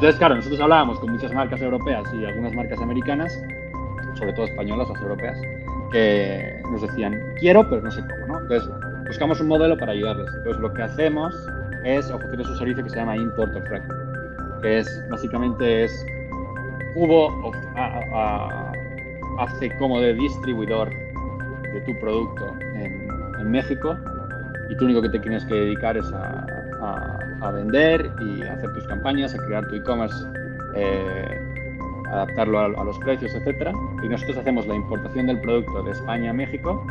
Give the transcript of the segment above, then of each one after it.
Entonces, claro, nosotros hablábamos con muchas marcas europeas y algunas marcas americanas, sobre todo españolas, las europeas, que nos decían, quiero, pero no sé cómo, ¿no? Entonces, buscamos un modelo para ayudarles. Entonces, lo que hacemos es ofrecerles un servicio que se llama Import of Record, que es, básicamente, es Cubo hace como de distribuidor de tu producto en, en, México y tú único que te tienes que dedicar es a, a, vender y hacer tus campañas, a crear tu e-commerce, eh, adaptarlo a, los precios, etcétera. Y nosotros hacemos la importación del producto de España a México,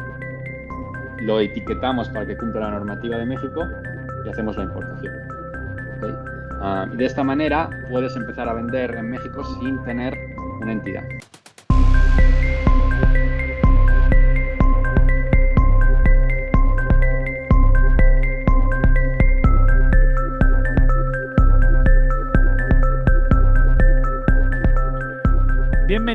lo etiquetamos para que cumpla la normativa de México y hacemos la importación. Y de esta manera puedes empezar a vender en México sin tener una entidad.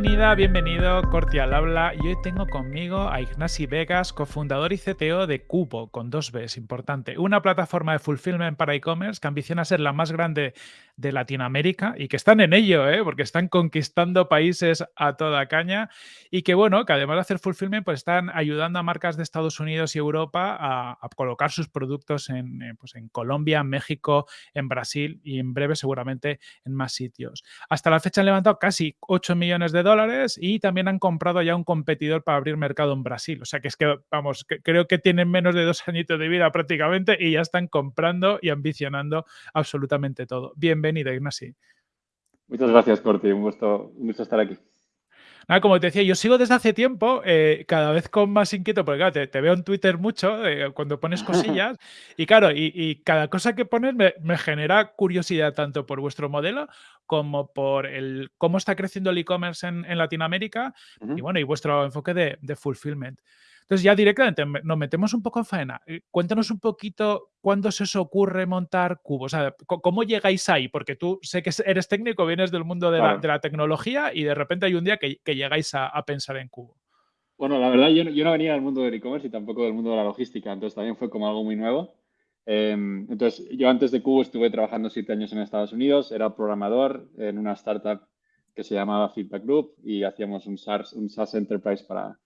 Bienvenida, bienvenido, Corti al habla. Y hoy tengo conmigo a Ignasi Vegas, cofundador y CTO de Cubo, con dos Bs, importante. Una plataforma de fulfillment para e-commerce que ambiciona ser la más grande de Latinoamérica y que están en ello, ¿eh? porque están conquistando países a toda caña y que, bueno, que además de hacer fulfillment, pues están ayudando a marcas de Estados Unidos y Europa a, colocar sus productos en, eh, pues en Colombia, México, en Brasil y en breve seguramente en más sitios. Hasta la fecha han levantado casi 8 millones de dólares y también han comprado ya un competidor para abrir mercado en Brasil. O sea que es que, vamos, creo que tienen menos de dos añitos de vida prácticamente y ya están comprando y ambicionando absolutamente todo. Bien bienvenido, Ignasi. Muchas gracias, Corti. Un gusto, un gusto estar aquí. Como te decía, yo sigo desde hace tiempo, eh, cada vez con más inquieto, porque claro, te, veo en Twitter mucho eh, cuando pones cosillas, y claro, y, cada cosa que pones me, genera curiosidad tanto por vuestro modelo como por el cómo está creciendo el e-commerce en, Latinoamérica y bueno, y vuestro enfoque de, de fulfillment. Entonces ya directamente nos metemos un poco en faena. Eh, cuéntanos un poquito cuándo se os ocurre montar cubos. O sea, ¿cómo llegáis ahí? Porque tú sé que eres técnico, vienes del mundo de, la, tecnología y de repente hay un día que, llegáis a, pensar en cubo. Bueno, la verdad yo, no venía del mundo del e-commerce y tampoco del mundo de la logística, entonces también fue como algo muy nuevo. Em, entonces, yo antes de Cubo estuve trabajando siete años en Estados Unidos, era programador en una startup que se llamaba Feedback Group y hacíamos un un SaaS Enterprise para,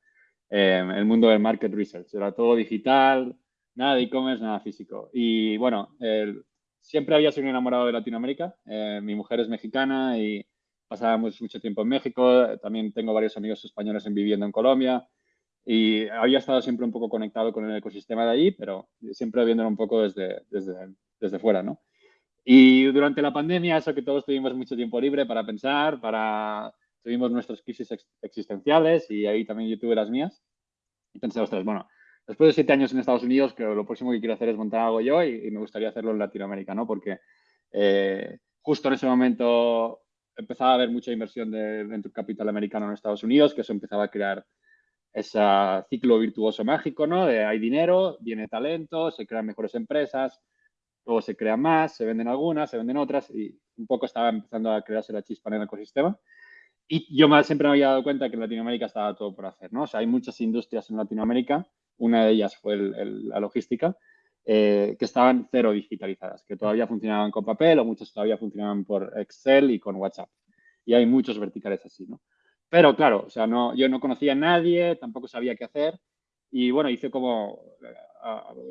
Em, el mundo del market research. Era todo digital, nada de e-commerce, nada físico. Y bueno, siempre había sido enamorado de Latinoamérica. Eh, mi mujer es mexicana y pasábamos mucho tiempo en México. También tengo varios amigos españoles en viviendo en Colombia. Y había estado siempre un poco conectado con el ecosistema de allí, pero siempre viéndolo un poco desde, desde, desde fuera, ¿no? Y durante la pandemia, eso que todos tuvimos mucho tiempo libre para pensar, para tuvimos nuestras crisis existenciales y ahí también yo tuve las mías. Y pensé, ostras, bueno, después de siete años en Estados Unidos, que lo próximo que quiero hacer es montar algo yo y, me gustaría hacerlo en Latinoamérica, ¿no? Porque eh, justo en ese momento empezaba a haber mucha inversión de venture capital americano en Estados Unidos, que eso empezaba a crear ese ciclo virtuoso mágico, ¿no? De hay dinero, viene talento, se crean mejores empresas, luego se crean más, se venden algunas, se venden otras y un poco estaba empezando a crearse la chispa en el ecosistema. Y yo siempre me había dado cuenta que en Latinoamérica estaba todo por hacer, ¿no? O sea, hay muchas industrias en Latinoamérica, una de ellas fue la logística, eh, que estaban cero digitalizadas, que todavía funcionaban con papel o muchas todavía funcionaban por Excel y con WhatsApp. Y hay muchos verticales así, ¿no? Pero claro, o sea, no, yo no conocía a nadie, tampoco sabía qué hacer. Y bueno, hice como, eh,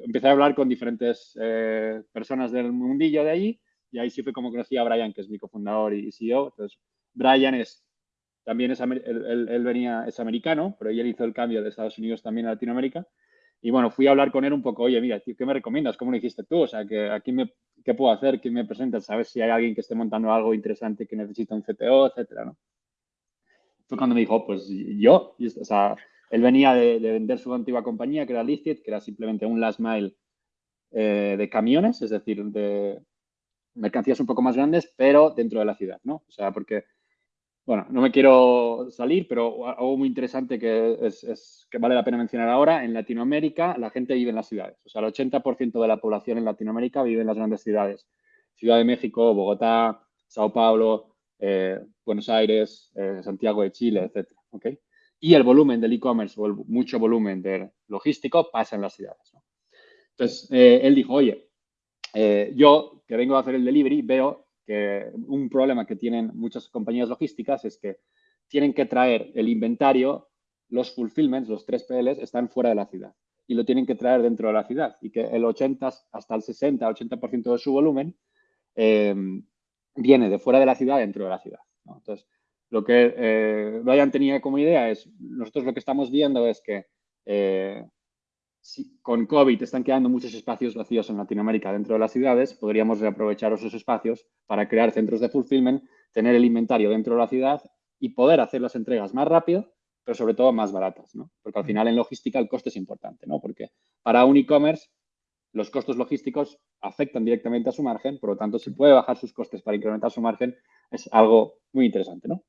empecé a hablar con diferentes eh, personas del mundillo de ahí y ahí sí fue como conocí a Brian, que es mi cofundador y CEO. Entonces, Brian es también es, él, venía, es americano, pero él hizo el cambio de Estados Unidos también a Latinoamérica. Y bueno, fui a hablar con él un poco, oye, mira, ¿qué me recomiendas? ¿Cómo lo hiciste tú? O sea, que aquí me, ¿qué puedo hacer? ¿Quién me presenta? ¿Sabes si hay alguien que esté montando algo interesante que necesita un CTO, etcétera, ¿no? Fue cuando me dijo, pues yo, o sea, él venía de, vender su antigua compañía, que era Listed, que era simplemente un last mile eh, de camiones, es decir, de mercancías un poco más grandes, pero dentro de la ciudad, ¿no? O sea, porque bueno, no me quiero salir, pero algo muy interesante que, vale la pena mencionar ahora, en Latinoamérica la gente vive en las ciudades. O sea, el 80% de la población en Latinoamérica vive en las grandes ciudades. Ciudad de México, Bogotá, Sao Paulo, eh, Buenos Aires, eh, Santiago de Chile, etc. Y el volumen del e-commerce, mucho volumen de logístico, pasa en las ciudades. Entonces, eh, él dijo, oye, yo que vengo a hacer el delivery, veo un problema que tienen muchas compañías logísticas es que tienen que traer el inventario, los fulfillments, los 3PLs, están fuera de la ciudad y lo tienen que traer dentro de la ciudad y que el 80 hasta el 60, 80% de su volumen em, viene de fuera de la ciudad dentro de la ciudad. Entonces, lo que eh, Brian tenía como idea es, nosotros lo que estamos viendo es que eh, si con COVID están quedando muchos espacios vacíos en Latinoamérica dentro de las ciudades, podríamos reaprovechar esos espacios para crear centros de fulfillment, tener el inventario dentro de la ciudad y poder hacer las entregas más rápido, pero sobre todo más baratas, ¿no? Porque al final en logística el coste es importante, ¿no? Porque para un e-commerce los costos logísticos afectan directamente a su margen, por lo tanto, si puede bajar sus costes para incrementar su margen, es algo muy interesante, ¿no?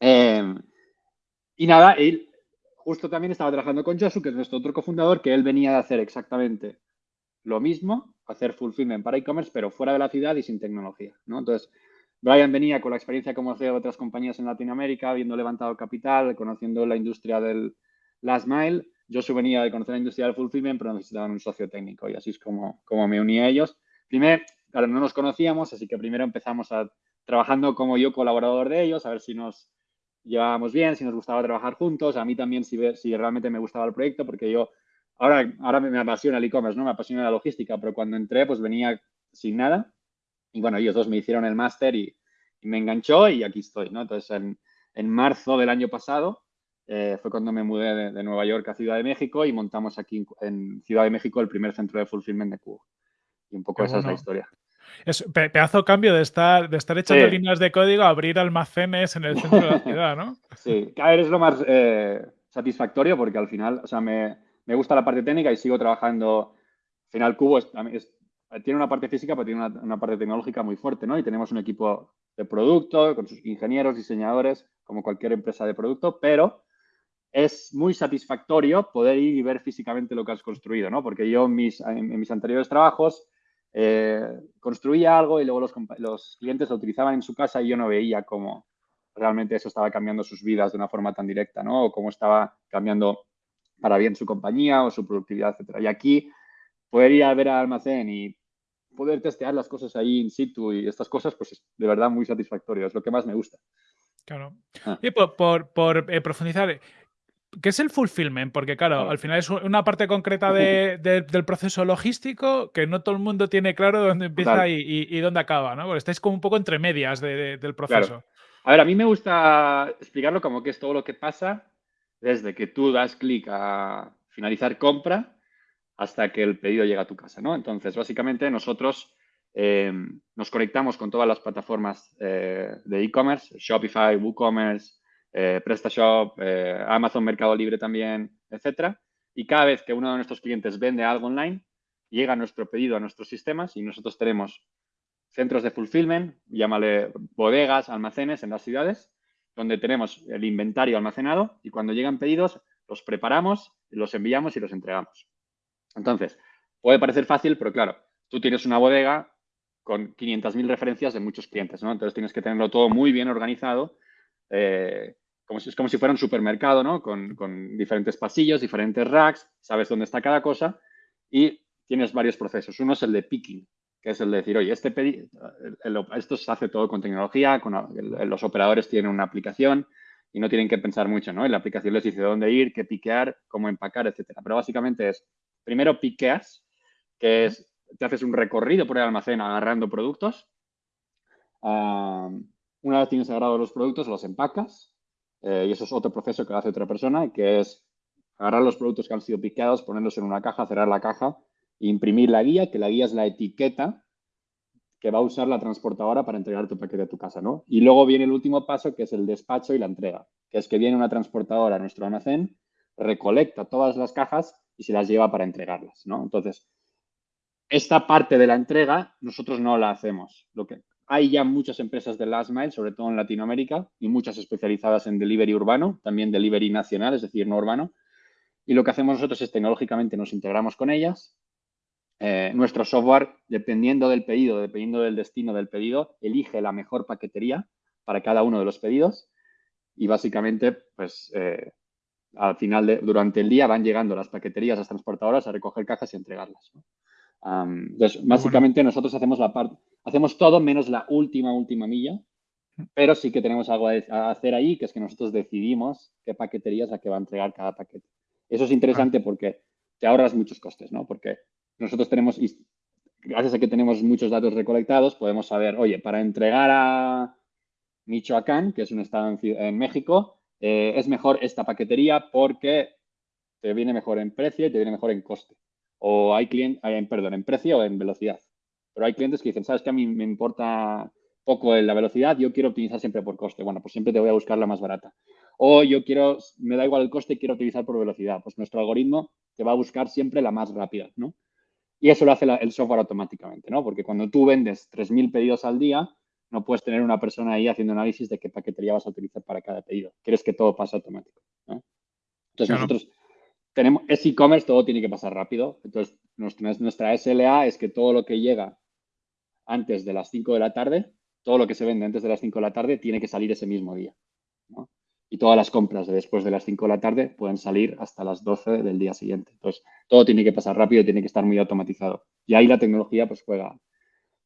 Em, y nada, él justo también estaba trabajando con Josu, que es nuestro otro cofundador, que él venía de hacer exactamente lo mismo, hacer fulfillment para e-commerce, pero fuera de la ciudad y sin tecnología, ¿no? Entonces, Brian venía con la experiencia como CEO de otras compañías en Latinoamérica, habiendo levantado capital, conociendo la industria del last mile. Josu venía de conocer la industria del fulfillment, pero necesitaban un socio técnico y así es como, como me uní a ellos. Primero, claro, no nos conocíamos, así que primero empezamos a trabajando como yo colaborador de ellos, a ver si nos llevábamos bien, si nos gustaba trabajar juntos, a mí también si, si realmente me gustaba el proyecto, porque yo ahora, ahora me, apasiona el e-commerce, ¿no? Me apasiona la logística, pero cuando entré pues venía sin nada y bueno, ellos dos me hicieron el máster y, me enganchó y aquí estoy, ¿no? Entonces en, en marzo del año pasado eh, fue cuando me mudé de, Nueva York a Ciudad de México y montamos aquí en Ciudad de México el primer centro de fulfillment de Cubo. Y un poco esa es la historia. Es pedazo cambio de estar, de estar echando líneas de código a abrir almacenes en el centro de la ciudad, ¿no? Sí, cada vez es lo más eh, satisfactorio porque al final, o sea, me, me, gusta la parte técnica y sigo trabajando. Al final, Cubo tiene una parte física, pero tiene una, una, parte tecnológica muy fuerte, ¿no? Y tenemos un equipo de producto con sus ingenieros, diseñadores, como cualquier empresa de producto, pero es muy satisfactorio poder ir y ver físicamente lo que has construido, ¿no? Porque yo en mis, en mis anteriores trabajos eh, construía algo y luego los, los, clientes lo utilizaban en su casa y yo no veía cómo realmente eso estaba cambiando sus vidas de una forma tan directa, ¿no? O cómo estaba cambiando para bien su compañía o su productividad, etcétera. Y aquí poder ir a ver al almacén y poder testear las cosas ahí in situ y estas cosas, pues es de verdad muy satisfactorio, es lo que más me gusta. Claro. Ah. Y por, por, por eh, profundizar, ¿Qué es el fulfillment? Porque, claro, al final es una parte concreta del proceso logístico que no todo el mundo tiene claro dónde empieza y, dónde acaba, ¿no? Porque estáis como un poco entre medias del proceso. A ver, a mí me gusta explicarlo como que es todo lo que pasa desde que tú das clic a finalizar compra hasta que el pedido llega a tu casa, ¿no? Entonces, básicamente nosotros eh, nos conectamos con todas las plataformas eh, de e-commerce, Shopify, WooCommerce, eh, PrestaShop, eh, Amazon Mercado Libre también, etcétera. Y cada vez que uno de nuestros clientes vende algo online, llega nuestro pedido a nuestros sistemas y nosotros tenemos centros de fulfillment, llámale bodegas, almacenes en las ciudades, donde tenemos el inventario almacenado y cuando llegan pedidos los preparamos, los enviamos y los entregamos. Entonces, puede parecer fácil, pero claro, tú tienes una bodega con 500.000 referencias de muchos clientes, ¿no? Entonces tienes que tenerlo todo muy bien organizado eh, como si, es como si fuera un supermercado, ¿no? Con, diferentes pasillos, diferentes racks, sabes dónde está cada cosa y tienes varios procesos. Uno es el de picking, que es el de decir, oye, este esto se hace todo con tecnología, con, los operadores tienen una aplicación y no tienen que pensar mucho, ¿no? Y la aplicación les dice dónde ir, qué piquear, cómo empacar, etcétera. Pero básicamente es, primero piqueas, que es, te haces un recorrido por el almacén agarrando productos. una vez tienes agarrado los productos, los empacas eh, y eso es otro proceso que hace otra persona, que es agarrar los productos que han sido piqueados, ponerlos en una caja, cerrar la caja e imprimir la guía, que la guía es la etiqueta que va a usar la transportadora para entregar tu paquete a tu casa, ¿no? Y luego viene el último paso, que es el despacho y la entrega, que es que viene una transportadora a nuestro almacén, recolecta todas las cajas y se las lleva para entregarlas, ¿no? Entonces, esta parte de la entrega nosotros no la hacemos. Lo que, hay ya muchas empresas de last mile, sobre todo en Latinoamérica, y muchas especializadas en delivery urbano, también delivery nacional, es decir, no urbano. Y lo que hacemos nosotros es tecnológicamente nos integramos con ellas. Eh, nuestro software, dependiendo del pedido, dependiendo del destino del pedido, elige la mejor paquetería para cada uno de los pedidos. Y básicamente, pues eh, al final, durante el día, van llegando las paqueterías, las transportadoras a recoger cajas y entregarlas. Entonces, básicamente nosotros hacemos la parte, hacemos todo menos la última, última milla, pero sí que tenemos algo a hacer ahí, que es que nosotros decidimos qué paqueterías a qué va a entregar cada paquete. Eso es interesante porque te ahorras muchos costes, ¿no? Porque nosotros tenemos, gracias a que tenemos muchos datos recolectados, podemos saber, oye, para entregar a Michoacán, que es un estado en, México, eh, es mejor esta paquetería porque te viene mejor en precio y te viene mejor en coste. O hay clientes, perdón, en precio o en velocidad. Pero hay clientes que dicen, sabes que a mí me importa poco la velocidad, yo quiero optimizar siempre por coste. Bueno, pues siempre te voy a buscar la más barata. O yo quiero, me da igual el coste, quiero optimizar por velocidad. Pues nuestro algoritmo te va a buscar siempre la más rápida, ¿no? Y eso lo hace el software automáticamente, ¿no? Porque cuando tú vendes 3.000 pedidos al día, no puedes tener una persona ahí haciendo análisis de qué paquetería vas a utilizar para cada pedido. Quieres que todo pase automático, Entonces nosotros tenemos, es e-commerce, todo tiene que pasar rápido. Entonces nuestra, SLA es que todo lo que llega antes de las 5 de la tarde, todo lo que se vende antes de las 5 de la tarde tiene que salir ese mismo día. Y todas las compras de después de las 5 de la tarde pueden salir hasta las 12 del día siguiente. Entonces, todo tiene que pasar rápido, tiene que estar muy automatizado. Y ahí la tecnología pues juega,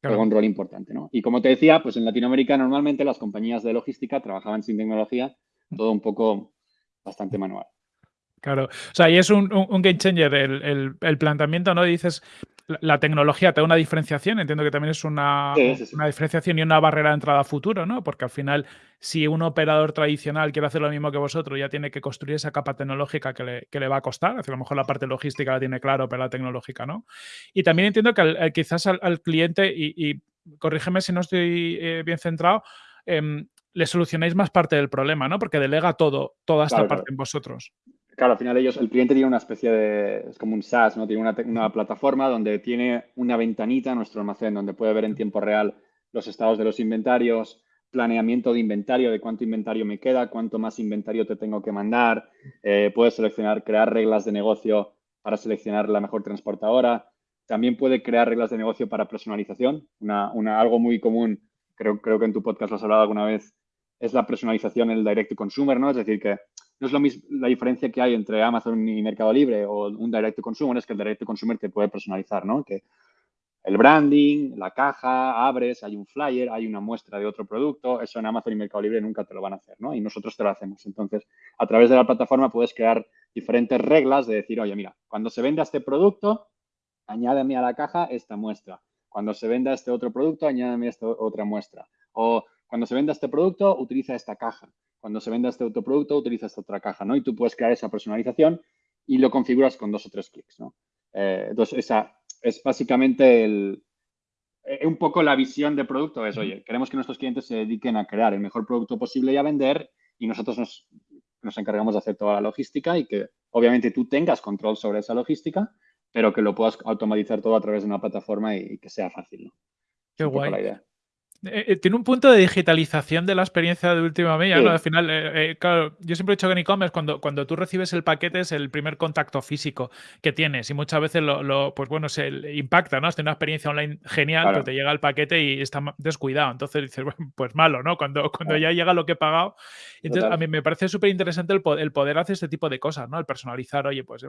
un rol importante. ¿no? Y como te decía, pues en Latinoamérica normalmente las compañías de logística trabajaban sin tecnología, todo un poco bastante manual. Claro, o sea, y es un, game changer el, el, planteamiento, ¿no? Dices, la, tecnología te da una diferenciación, entiendo que también es una, una, diferenciación y una barrera de entrada a futuro, ¿no? Porque al final, si un operador tradicional quiere hacer lo mismo que vosotros, ya tiene que construir esa capa tecnológica que le, que le va a costar, a lo mejor la parte logística la tiene claro, pero la tecnológica no. Y también entiendo que quizás al, cliente, y, corrígeme si no estoy eh, bien centrado, em, le solucionáis más parte del problema, ¿no? Porque delega todo, toda esta parte en vosotros. Claro, al final ellos, el cliente tiene una especie de, es como un SaaS, ¿no? Tiene una, plataforma donde tiene una ventanita en nuestro almacén, donde puede ver en tiempo real los estados de los inventarios, planeamiento de inventario, de cuánto inventario me queda, cuánto más inventario te tengo que mandar, eh, puede seleccionar, crear reglas de negocio para seleccionar la mejor transportadora, también puede crear reglas de negocio para personalización, una, una, algo muy común, creo, creo que en tu podcast lo has hablado alguna vez, es la personalización en el direct to consumer, ¿no? Es decir, que no es lo mismo la diferencia que hay entre Amazon y Mercado Libre o un direct to consumer, es que el direct to consumer te puede personalizar, ¿no? Que el branding, la caja, abres, hay un flyer, hay una muestra de otro producto, eso en Amazon y Mercado Libre nunca te lo van a hacer, ¿no? Y nosotros te lo hacemos. Entonces, a través de la plataforma puedes crear diferentes reglas de decir, oye, mira, cuando se venda este producto, añádeme a la caja esta muestra. Cuando se venda este otro producto, añádeme esta otra muestra. O cuando se venda este producto, utiliza esta caja. Cuando se venda este otro producto, utiliza esta otra caja, ¿no? Y tú puedes crear esa personalización y lo configuras con dos o tres clics, ¿no? Eh, entonces, esa es básicamente el, eh, un poco la visión de producto es, oye, queremos que nuestros clientes se dediquen a crear el mejor producto posible y a vender y nosotros nos, nos encargamos de hacer toda la logística y que obviamente tú tengas control sobre esa logística, pero que lo puedas automatizar todo a través de una plataforma y, que sea fácil, ¿no? Qué guay. Eh, eh, tiene un punto de digitalización de la experiencia de última milla, ¿no? Al final, eh, claro, yo siempre he dicho que en e-commerce, cuando, cuando tú recibes el paquete, es el primer contacto físico que tienes y muchas veces lo, pues bueno, se impacta, ¿no? Has tenido una experiencia online genial, pero te llega el paquete y está descuidado. Entonces dices, bueno, pues malo, ¿no? Cuando, cuando ya llega lo que he pagado. Entonces, a mí me parece súper interesante el, el, poder hacer este tipo de cosas, ¿no? El personalizar, oye, pues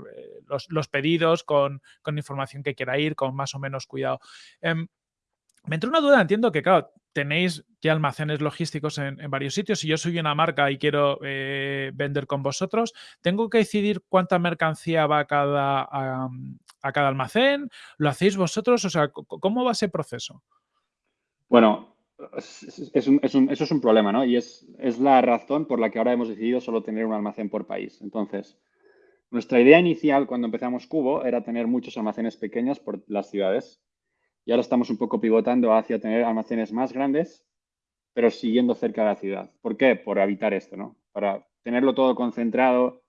los, los, pedidos con, con, información que quiera ir, con más o menos cuidado. Me entró una duda, entiendo que, claro, tenéis ya almacenes logísticos en, varios sitios. Si yo soy una marca y quiero eh, vender con vosotros, ¿tengo que decidir cuánta mercancía va a cada, a, cada almacén? ¿Lo hacéis vosotros? O sea, ¿cómo va ese proceso? Bueno, eso es un problema, ¿no? Y es, es la razón por la que ahora hemos decidido solo tener un almacén por país. Entonces, nuestra idea inicial cuando empezamos Cubo era tener muchos almacenes pequeños por las ciudades y ahora estamos un poco pivotando hacia tener almacenes más grandes, pero siguiendo cerca de la ciudad. ¿Por qué? Por evitar esto, ¿no? Para tenerlo todo concentrado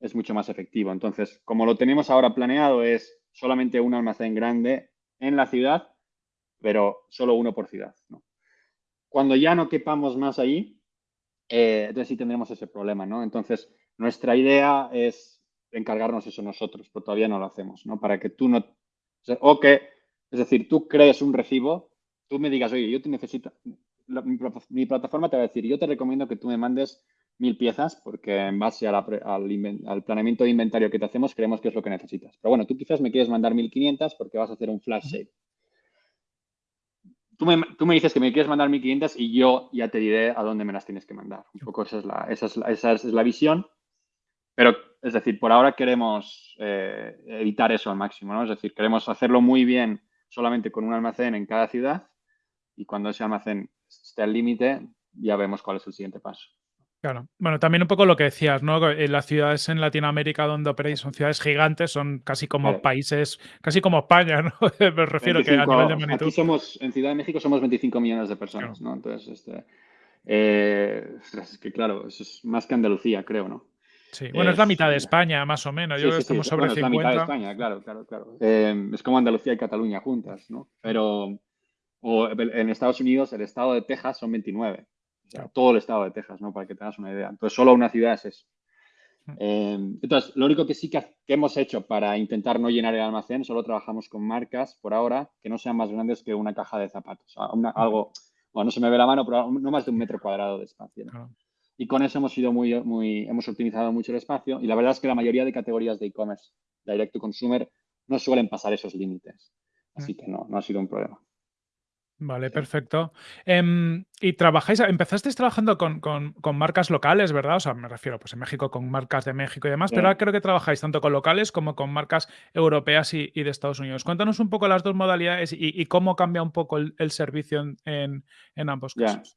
es mucho más efectivo. Entonces, como lo tenemos ahora planeado, es solamente un almacén grande en la ciudad, pero solo uno por ciudad. Cuando ya no quepamos más ahí, eh, entonces sí tendremos ese problema, ¿no? Entonces, nuestra idea es encargarnos eso nosotros, pero todavía no lo hacemos, ¿no? Para que tú no... O que es decir, tú crees un recibo, tú me digas, oye, yo te necesito, mi, plataforma te va a decir, yo te recomiendo que tú me mandes mil piezas porque en base al, planeamiento de inventario que te hacemos creemos que es lo que necesitas. Pero bueno, tú quizás me quieres mandar 1500 porque vas a hacer un flash sale. Tú me, dices que me quieres mandar 1500 y yo ya te diré a dónde me las tienes que mandar. Un poco esa es la, esa es esa es la visión. Pero, es decir, por ahora queremos eh, evitar eso al máximo, ¿no? Es decir, queremos hacerlo muy bien solamente con un almacén en cada ciudad y cuando ese almacén esté al límite, ya vemos cuál es el siguiente paso. Claro. Bueno, también un poco lo que decías, ¿no? En las ciudades en Latinoamérica donde operáis son ciudades gigantes, son casi como países, casi como España, ¿no? Me refiero que a nivel de magnitud. Aquí somos, en Ciudad de México somos 25 millones de personas, ¿no? Entonces, este, eh, es que claro, eso es más que Andalucía, creo, ¿no? Sí, bueno, es, la mitad de España, más o menos. Yo creo que estamos sobre 50. Es la mitad de España, claro, claro, claro. Eh, es como Andalucía y Cataluña juntas, ¿no? Pero o en Estados Unidos, el estado de Texas son 29. O sea, todo el estado de Texas, ¿no? Para que tengas una idea. Entonces, solo una ciudad es eso. Mm. Eh, entonces, lo único que sí que, hemos hecho para intentar no llenar el almacén, solo trabajamos con marcas por ahora que no sean más grandes que una caja de zapatos. algo, bueno, no se me ve la mano, pero no más de un metro cuadrado de espacio. Y con eso hemos sido muy, muy, hemos optimizado mucho el espacio y la verdad es que la mayoría de categorías de e-commerce, direct to consumer, no suelen pasar esos límites. Así mm. que no, no ha sido un problema. Vale, perfecto. Em, y trabajáis, empezasteis trabajando con, marcas locales, ¿verdad? O sea, me refiero, pues en México con marcas de México y demás, pero ahora creo que trabajáis tanto con locales como con marcas europeas y, de Estados Unidos. Cuéntanos un poco las dos modalidades y, cómo cambia un poco el, servicio en, ambos casos.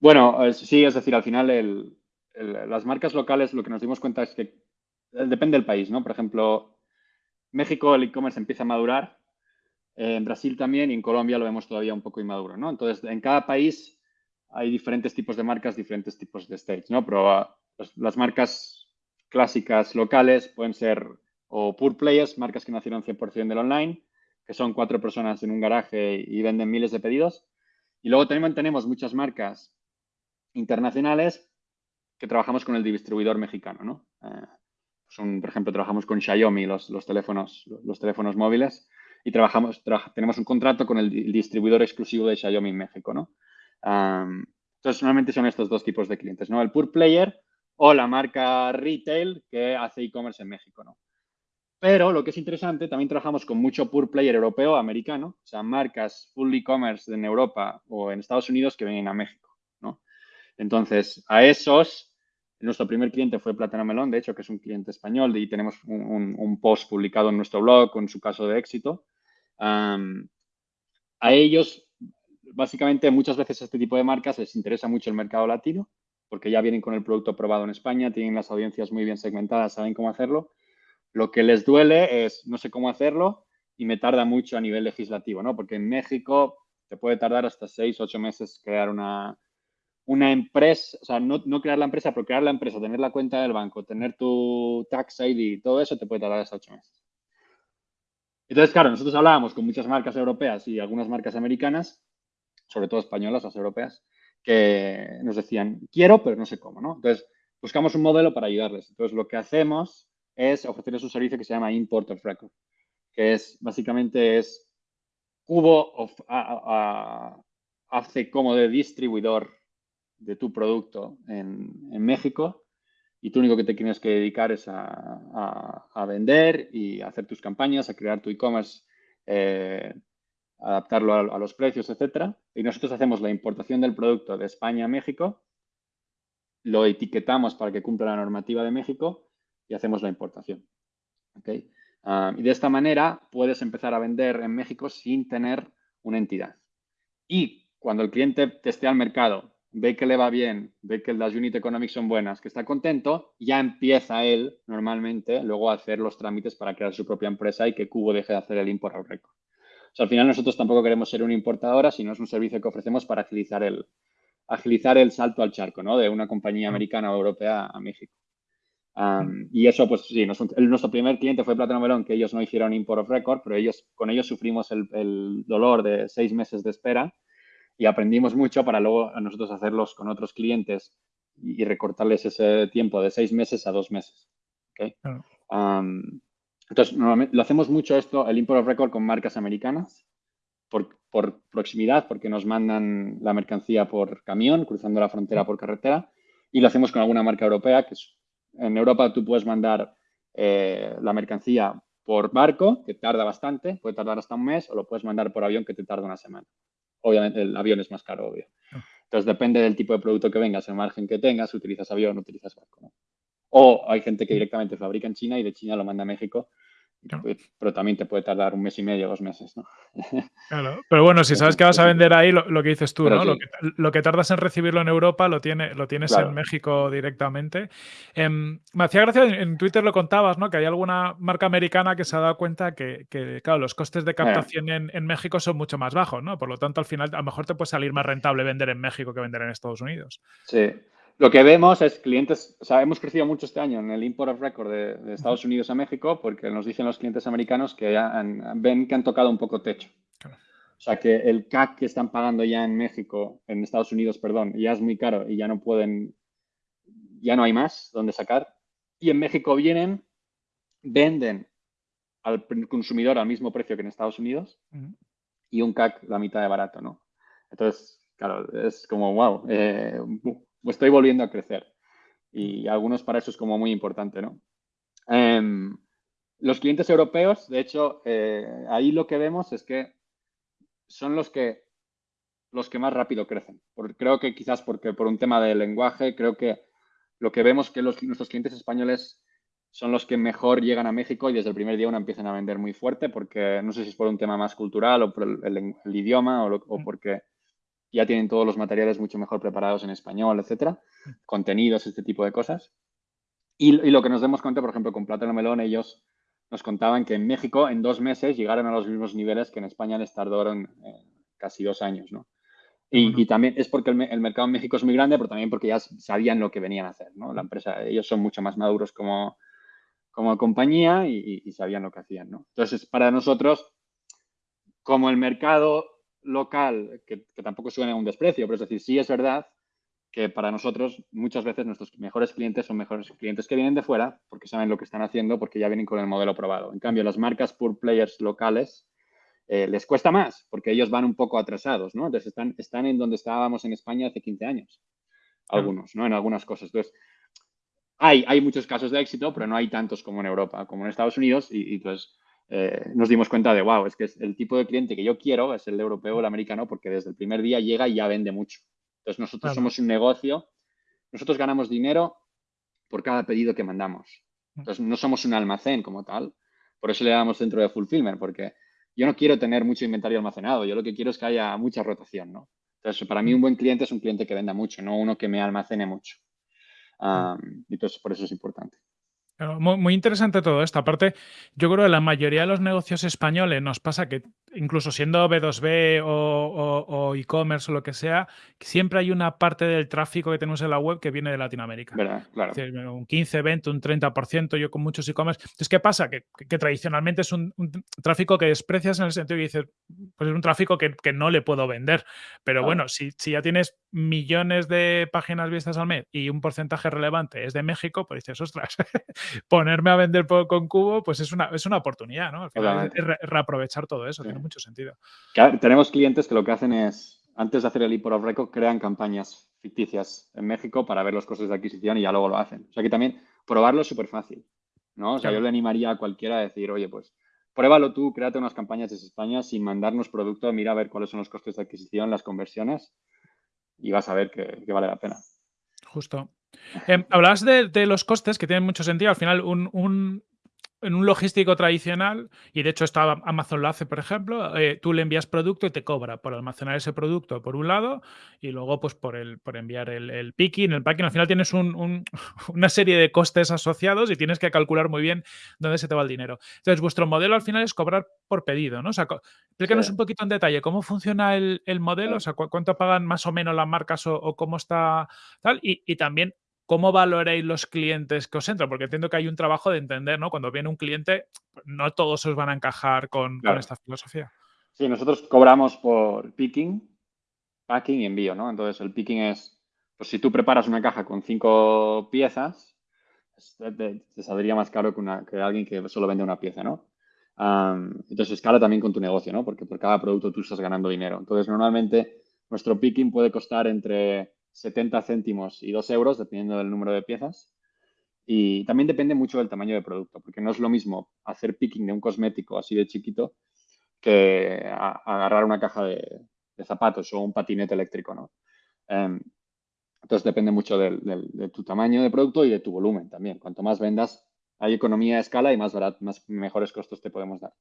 Bueno, sí, es decir, al final las marcas locales lo que nos dimos cuenta es que eh, depende del país, ¿no? Por ejemplo, México el e-commerce empieza a madurar en Brasil también y en Colombia lo vemos todavía un poco inmaduro, ¿no? Entonces, en cada país hay diferentes tipos de marcas, diferentes tipos de stage, ¿no? Pero ah, las marcas clásicas locales pueden ser o pure players, marcas que nacieron 100% del online, que son cuatro personas en un garaje y venden miles de pedidos. Y luego también tenemos muchas marcas internacionales que trabajamos con el distribuidor mexicano, ¿no? Eh, por ejemplo, trabajamos con Xiaomi, los, teléfonos, los teléfonos móviles, y trabajamos, tenemos un contrato con el distribuidor exclusivo de Xiaomi en México, ¿no? entonces, normalmente son estos dos tipos de clientes, ¿no? El pure player o la marca retail que hace e-commerce en México, ¿no? Pero lo que es interesante, también trabajamos con mucho pure player europeo, americano, o sea, marcas full e-commerce en Europa o en Estados Unidos que vienen a México. Entonces, a esos, nuestro primer cliente fue Plátano Melón, de hecho, que es un cliente español, y tenemos un post publicado en nuestro blog con su caso de éxito a ellos, básicamente, muchas veces este tipo de marcas les interesa mucho el mercado latino, porque ya vienen con el producto probado en España, tienen las audiencias muy bien segmentadas, saben cómo hacerlo. Lo que les duele es no sé cómo hacerlo y me tarda mucho a nivel legislativo, ¿no? Porque en México te puede tardar hasta seis, ocho meses crear una, una empresa, o sea, no, no, crear la empresa, pero crear la empresa, tener la cuenta del banco, tener tu tax ID, todo eso te puede tardar hasta ocho meses. Entonces, claro, nosotros hablábamos con muchas marcas europeas y algunas marcas americanas, sobre todo españolas, las europeas, que nos decían, quiero, pero no sé cómo, ¿no? Entonces, buscamos un modelo para ayudarles. Entonces, lo que hacemos es ofrecerles un servicio que se llama Import of Record, que es, básicamente, es Cubo hace como de distribuidor de tu producto en, en México y tú único que te tienes que dedicar es a, vender y a hacer tus campañas, a crear tu e-commerce, eh, adaptarlo a, los precios, etcétera. Y nosotros hacemos la importación del producto de España a México, lo etiquetamos para que cumpla la normativa de México y hacemos la importación. Ah, y de esta manera puedes empezar a vender en México sin tener una entidad. Y cuando el cliente te esté al mercado ve que le va bien, ve que las unit economics son buenas, que está contento, ya empieza él normalmente luego a hacer los trámites para crear su propia empresa y que Cubo deje de hacer el import al récord. O sea, al final nosotros tampoco queremos ser una importadora, sino es un servicio que ofrecemos para agilizar el, agilizar el salto al charco, ¿no? De una compañía americana o europea a México. y eso, pues sí, nuestro primer cliente fue Plátano Melón, que ellos no hicieron import of record, pero ellos, con ellos sufrimos el, el dolor de seis meses de espera y aprendimos mucho para luego nosotros hacerlos con otros clientes y, recortarles ese tiempo de seis meses a dos meses. entonces, normalmente lo hacemos mucho esto, el import of record con marcas americanas, por, por, proximidad, porque nos mandan la mercancía por camión, cruzando la frontera por carretera, y lo hacemos con alguna marca europea, que es, en Europa tú puedes mandar eh, la mercancía por barco, que tarda bastante, puede tardar hasta un mes, o lo puedes mandar por avión, que te tarda una semana. Obviamente el avión es más caro, obvio. Ah. Entonces depende del tipo de producto que vengas, el margen que tengas, utilizas avión, o utilizas barco. O hay gente que directamente fabrica en China y de China lo manda a México pero también te puede tardar un mes y medio, dos meses, ¿no? Claro, pero bueno, si sabes que vas a vender ahí, lo, que dices tú, ¿no? Lo, que, tardas en recibirlo en Europa lo, tiene, lo tienes en México directamente. Em, me hacía gracia, en Twitter lo contabas, ¿no? Que hay alguna marca americana que se ha dado cuenta que, claro, los costes de captación en, en, México son mucho más bajos, ¿no? Por lo tanto, al final, a lo mejor te puede salir más rentable vender en México que vender en Estados Unidos. Sí, lo que vemos es clientes, o sea, hemos crecido mucho este año en el import of record de, Estados Unidos a México porque nos dicen los clientes americanos que ya ven que han tocado un poco techo. O sea, que el CAC que están pagando ya en México, en Estados Unidos, perdón, ya es muy caro y ya no pueden, ya no hay más donde sacar. Y en México vienen, venden al consumidor al mismo precio que en Estados Unidos y un CAC la mitad de barato, ¿no? Entonces, claro, es como, wow, eh, estoy volviendo a crecer. Y algunos para eso es como muy importante, ¿no? Em, los clientes europeos, de hecho, eh, ahí lo que vemos es que son los que los que más rápido crecen. creo que quizás porque por un tema de lenguaje, creo que lo que vemos que los, nuestros clientes españoles son los que mejor llegan a México y desde el primer día uno empiezan a vender muy fuerte porque no sé si es por un tema más cultural o por el, idioma o, o, porque ya tienen todos los materiales mucho mejor preparados en español, etcétera, contenidos, este tipo de cosas. Y, lo que nos demos cuenta, por ejemplo, con Plátano Melón, ellos nos contaban que en México en dos meses llegaron a los mismos niveles que en España les tardaron eh, casi dos años, ¿no? Y, también es porque el, mercado en México es muy grande, pero también porque ya sabían lo que venían a hacer, ¿no? La empresa, ellos son mucho más maduros como, como compañía y, y sabían lo que hacían, ¿no? Entonces, para nosotros, como el mercado local, que, tampoco suena un desprecio, pero es decir, sí es verdad que para nosotros muchas veces nuestros mejores clientes son mejores clientes que vienen de fuera porque saben lo que están haciendo, porque ya vienen con el modelo probado. En cambio, las marcas por players locales eh, les cuesta más porque ellos van un poco atrasados, ¿no? Entonces están, están en donde estábamos en España hace 15 años, algunos, ¿no? En algunas cosas. Entonces, hay, hay muchos casos de éxito, pero no hay tantos como en Europa, como en Estados Unidos y, y entonces eh, nos dimos cuenta de, wow, es que es el tipo de cliente que yo quiero es el europeo o el americano porque desde el primer día llega y ya vende mucho. Entonces nosotros somos un negocio, nosotros ganamos dinero por cada pedido que mandamos. Mm. Entonces no somos un almacén como tal, por eso le damos centro de fulfillment, porque yo no quiero tener mucho inventario almacenado, yo lo que quiero es que haya mucha rotación, ¿no? Entonces para mí un mm. buen cliente es un cliente que venda mucho, no uno que me almacene mucho. Mm. entonces por eso es importante muy, interesante todo esto. Aparte, yo creo que la mayoría de los negocios españoles nos pasa que, incluso siendo B2B o, e-commerce o lo que sea, siempre hay una parte del tráfico que tenemos en la web que viene de Latinoamérica. Claro. un 15, 20, un 30%, yo con muchos e-commerce. Entonces, ¿qué pasa? Que, tradicionalmente es un, tráfico que desprecias en el sentido de dices, pues es un tráfico que, no le puedo vender. Pero bueno, si, si ya tienes millones de páginas vistas al mes y un porcentaje relevante es de México, pues dices, ostras, ponerme a vender con Cubo, pues es una, es una oportunidad, ¿no? Al final es reaprovechar todo eso, tiene mucho sentido. tenemos clientes que lo que hacen es, antes de hacer el import of record, crean campañas ficticias en México para ver los costes de adquisición y ya luego lo hacen. O sea que también probarlo es súper fácil, ¿no? O sea, yo le animaría a cualquiera a decir, oye, pues pruébalo tú, créate unas campañas desde España sin mandarnos producto, mira a ver cuáles son los costes de adquisición, las conversiones y vas a ver que, vale la pena. Justo. Eh, hablabas de, los costes que tienen mucho sentido. Al final, un, en un logístico tradicional, y de hecho esto Amazon lo hace, por ejemplo, eh, tú le envías producto y te cobra por almacenar ese producto por un lado y luego pues por, el, por enviar el, picking, el packing. Al final tienes una serie de costes asociados y tienes que calcular muy bien dónde se te va el dinero. Entonces, vuestro modelo al final es cobrar por pedido, ¿no? O sea, explícanos un poquito en detalle cómo funciona el, modelo, o sea, cuánto pagan más o menos las marcas o, cómo está tal, y, y también ¿cómo valoréis los clientes que os entran? Porque entiendo que hay un trabajo de entender, ¿no? Cuando viene un cliente, no todos os van a encajar con, esta filosofía. Sí, nosotros cobramos por picking, packing y envío, ¿no? Entonces, el picking es, pues si tú preparas una caja con cinco piezas, te, saldría más caro que, una, que, alguien que solo vende una pieza, ¿no? entonces, escala también con tu negocio, ¿no? Porque por cada producto tú estás ganando dinero. Entonces, normalmente, nuestro picking puede costar entre 70 céntimos y 2 euros, dependiendo del número de piezas. Y también depende mucho del tamaño de producto, porque no es lo mismo hacer picking de un cosmético así de chiquito que agarrar una caja de, zapatos o un patinete eléctrico, ¿no? Em, entonces depende mucho de tu tamaño de producto y de tu volumen también. Cuanto más vendas, hay economía de escala y más, más mejores costos te podemos dar.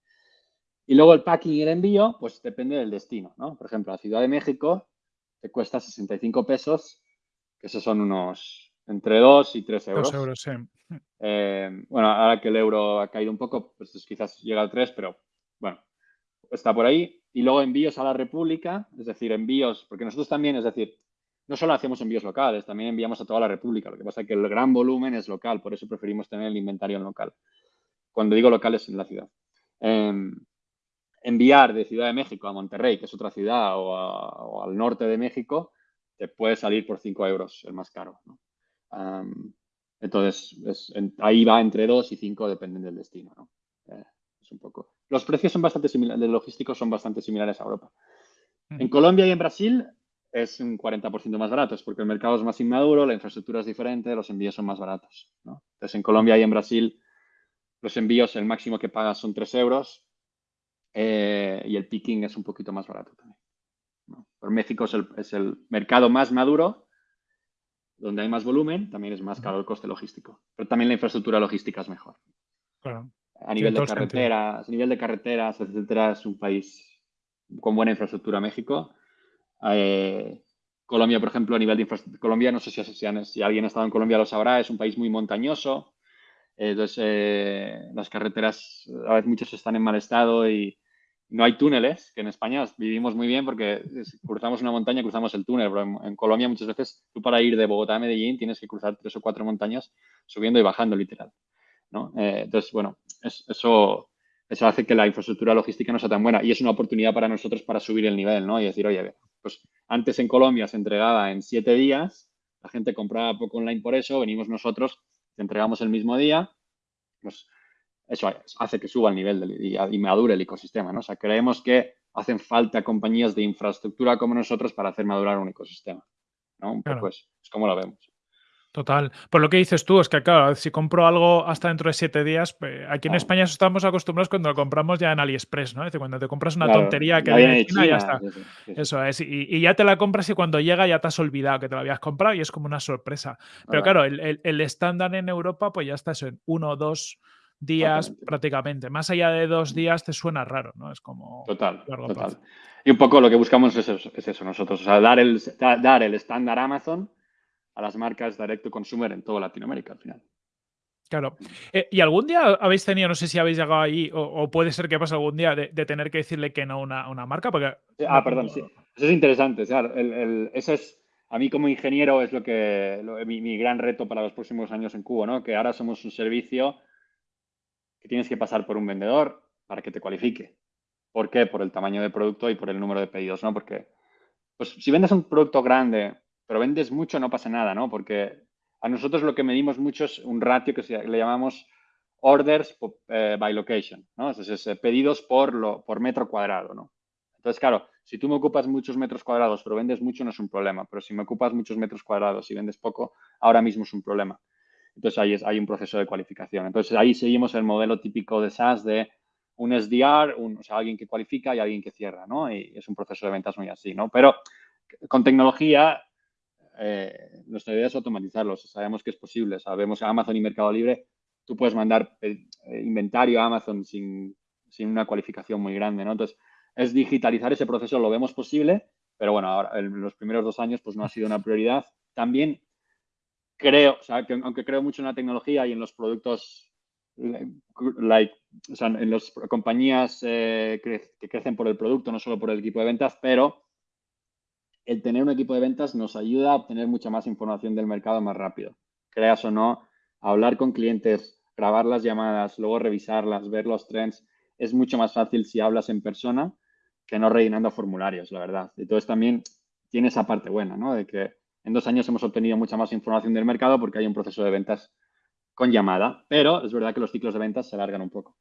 Y luego el packing y el envío, pues depende del destino, ¿no? Por ejemplo, la Ciudad de México te cuesta 65 pesos, que esos son unos entre 2 y 3 euros. 2 euros, sí. Eh, bueno, ahora que el euro ha caído un poco, pues quizás llega al 3, pero bueno, está por ahí. Y luego envíos a la República, es decir, envíos, porque nosotros también, es decir, no solo hacemos envíos locales, también enviamos a toda la República. Lo que pasa es que el gran volumen es local, por eso preferimos tener el inventario en local. Cuando digo local es en la ciudad. Em, enviar de Ciudad de México a Monterrey, que es otra ciudad, o, al norte de México, te puede salir por 5 euros, el más caro. entonces, ahí va entre 2 y 5, dependen del destino. Eh, es un poco. Los precios son bastante similares, de logísticos son bastante similares a Europa. En Colombia y en Brasil es un 40% más barato, porque el mercado es más inmaduro, la infraestructura es diferente, los envíos son más baratos. Entonces, en Colombia y en Brasil, los envíos, el máximo que pagas son 3 euros eh, y el picking es un poquito más barato también. Pero México es el, mercado más maduro, donde hay más volumen, también es más caro el coste logístico. Pero también la infraestructura logística es mejor. A nivel de carreteras, a nivel de carreteras, etcétera, es un país con buena infraestructura México. Eh, Colombia, por ejemplo, a nivel de infraestructura, Colombia, no sé si, si, alguien ha estado en Colombia lo sabrá, es un país muy montañoso. Entonces, eh, las carreteras a veces muchas están en mal estado y no hay túneles, que en España vivimos muy bien porque cruzamos una montaña, cruzamos el túnel, en, Colombia muchas veces tú para ir de Bogotá a Medellín tienes que cruzar tres o cuatro montañas subiendo y bajando literal. ¿no? Eh, entonces, bueno, eso, eso hace que la infraestructura logística no sea tan buena y es una oportunidad para nosotros para subir el nivel ¿no? y decir, oye, pues antes en Colombia se entregaba en siete días, la gente compraba poco online por eso, venimos nosotros, te entregamos el mismo día, pues eso hace que suba el nivel del, y, madure el ecosistema, ¿no? O sea, creemos que hacen falta compañías de infraestructura como nosotros para hacer madurar un ecosistema, ¿no? Un poco es como lo vemos. Total. Por lo que dices tú, es que claro, si compro algo hasta dentro de siete días, pues, aquí en España estamos acostumbrados cuando lo compramos ya en AliExpress, ¿no? Es decir, cuando te compras una tontería que viene de China, ya está. Eso es. Y, ya te la compras y cuando llega ya te has olvidado que te lo habías comprado y es como una sorpresa. Pero claro, el, estándar en Europa, pues ya está eso en uno o dos días prácticamente. Más allá de dos días te suena raro, ¿no? Es como total, total. Y un poco lo que buscamos es eso, es eso nosotros, o sea, dar el, dar el estándar Amazon a las marcas direct to consumer en toda Latinoamérica al final. Claro. Eh, ¿Y algún día habéis tenido, no sé si habéis llegado ahí, o, puede ser que pase algún día, de, tener que decirle que no a una, marca? Porque, ah, perdón, sí. Eso es interesante. Claro, eso es, a mí como ingeniero es lo que, mi, gran reto para los próximos años en Cubo, ¿no? Que ahora somos un servicio que tienes que pasar por un vendedor para que te cualifique. ¿Por qué? Por el tamaño de producto y por el número de pedidos, ¿no? Porque, pues, si vendes un producto grande pero vendes mucho, no pasa nada, ¿no? Porque a nosotros lo que medimos mucho es un ratio que le llamamos orders eh, by location, ¿no? Entonces, eh, pedidos por, lo, por metro cuadrado, ¿no? Entonces, claro, si tú me ocupas muchos metros cuadrados, pero vendes mucho, no es un problema. Pero si me ocupas muchos metros cuadrados y vendes poco, ahora mismo es un problema. Entonces, ahí es, hay un proceso de cualificación. Entonces, ahí seguimos el modelo típico de SaaS de un SDR, un, o sea, alguien que cualifica y alguien que cierra, ¿no? Y es un proceso de ventas muy así, ¿no? Pero con tecnología eh, nuestra idea es automatizarlo. Sabemos que es posible. Sabemos que Amazon y Mercado Libre, tú puedes mandar eh, inventario a Amazon sin, una cualificación muy grande, ¿no? Entonces, es digitalizar ese proceso, lo vemos posible, pero bueno, ahora en los primeros dos años pues no ha sido una prioridad. También creo, que aunque creo mucho en la tecnología y en los productos, like, o sea, en las compañías eh, que crecen por el producto, no solo por el equipo de ventas, pero el tener un equipo de ventas nos ayuda a obtener mucha más información del mercado más rápido. Creas o no, hablar con clientes, grabar las llamadas, luego revisarlas, ver los trends, es mucho más fácil si hablas en persona que no rellenando formularios, la verdad. Entonces también tiene esa parte buena, ¿no? De que en dos años hemos obtenido mucha más información del mercado porque hay un proceso de ventas con llamada, pero es verdad que los ciclos de ventas se alargan un poco.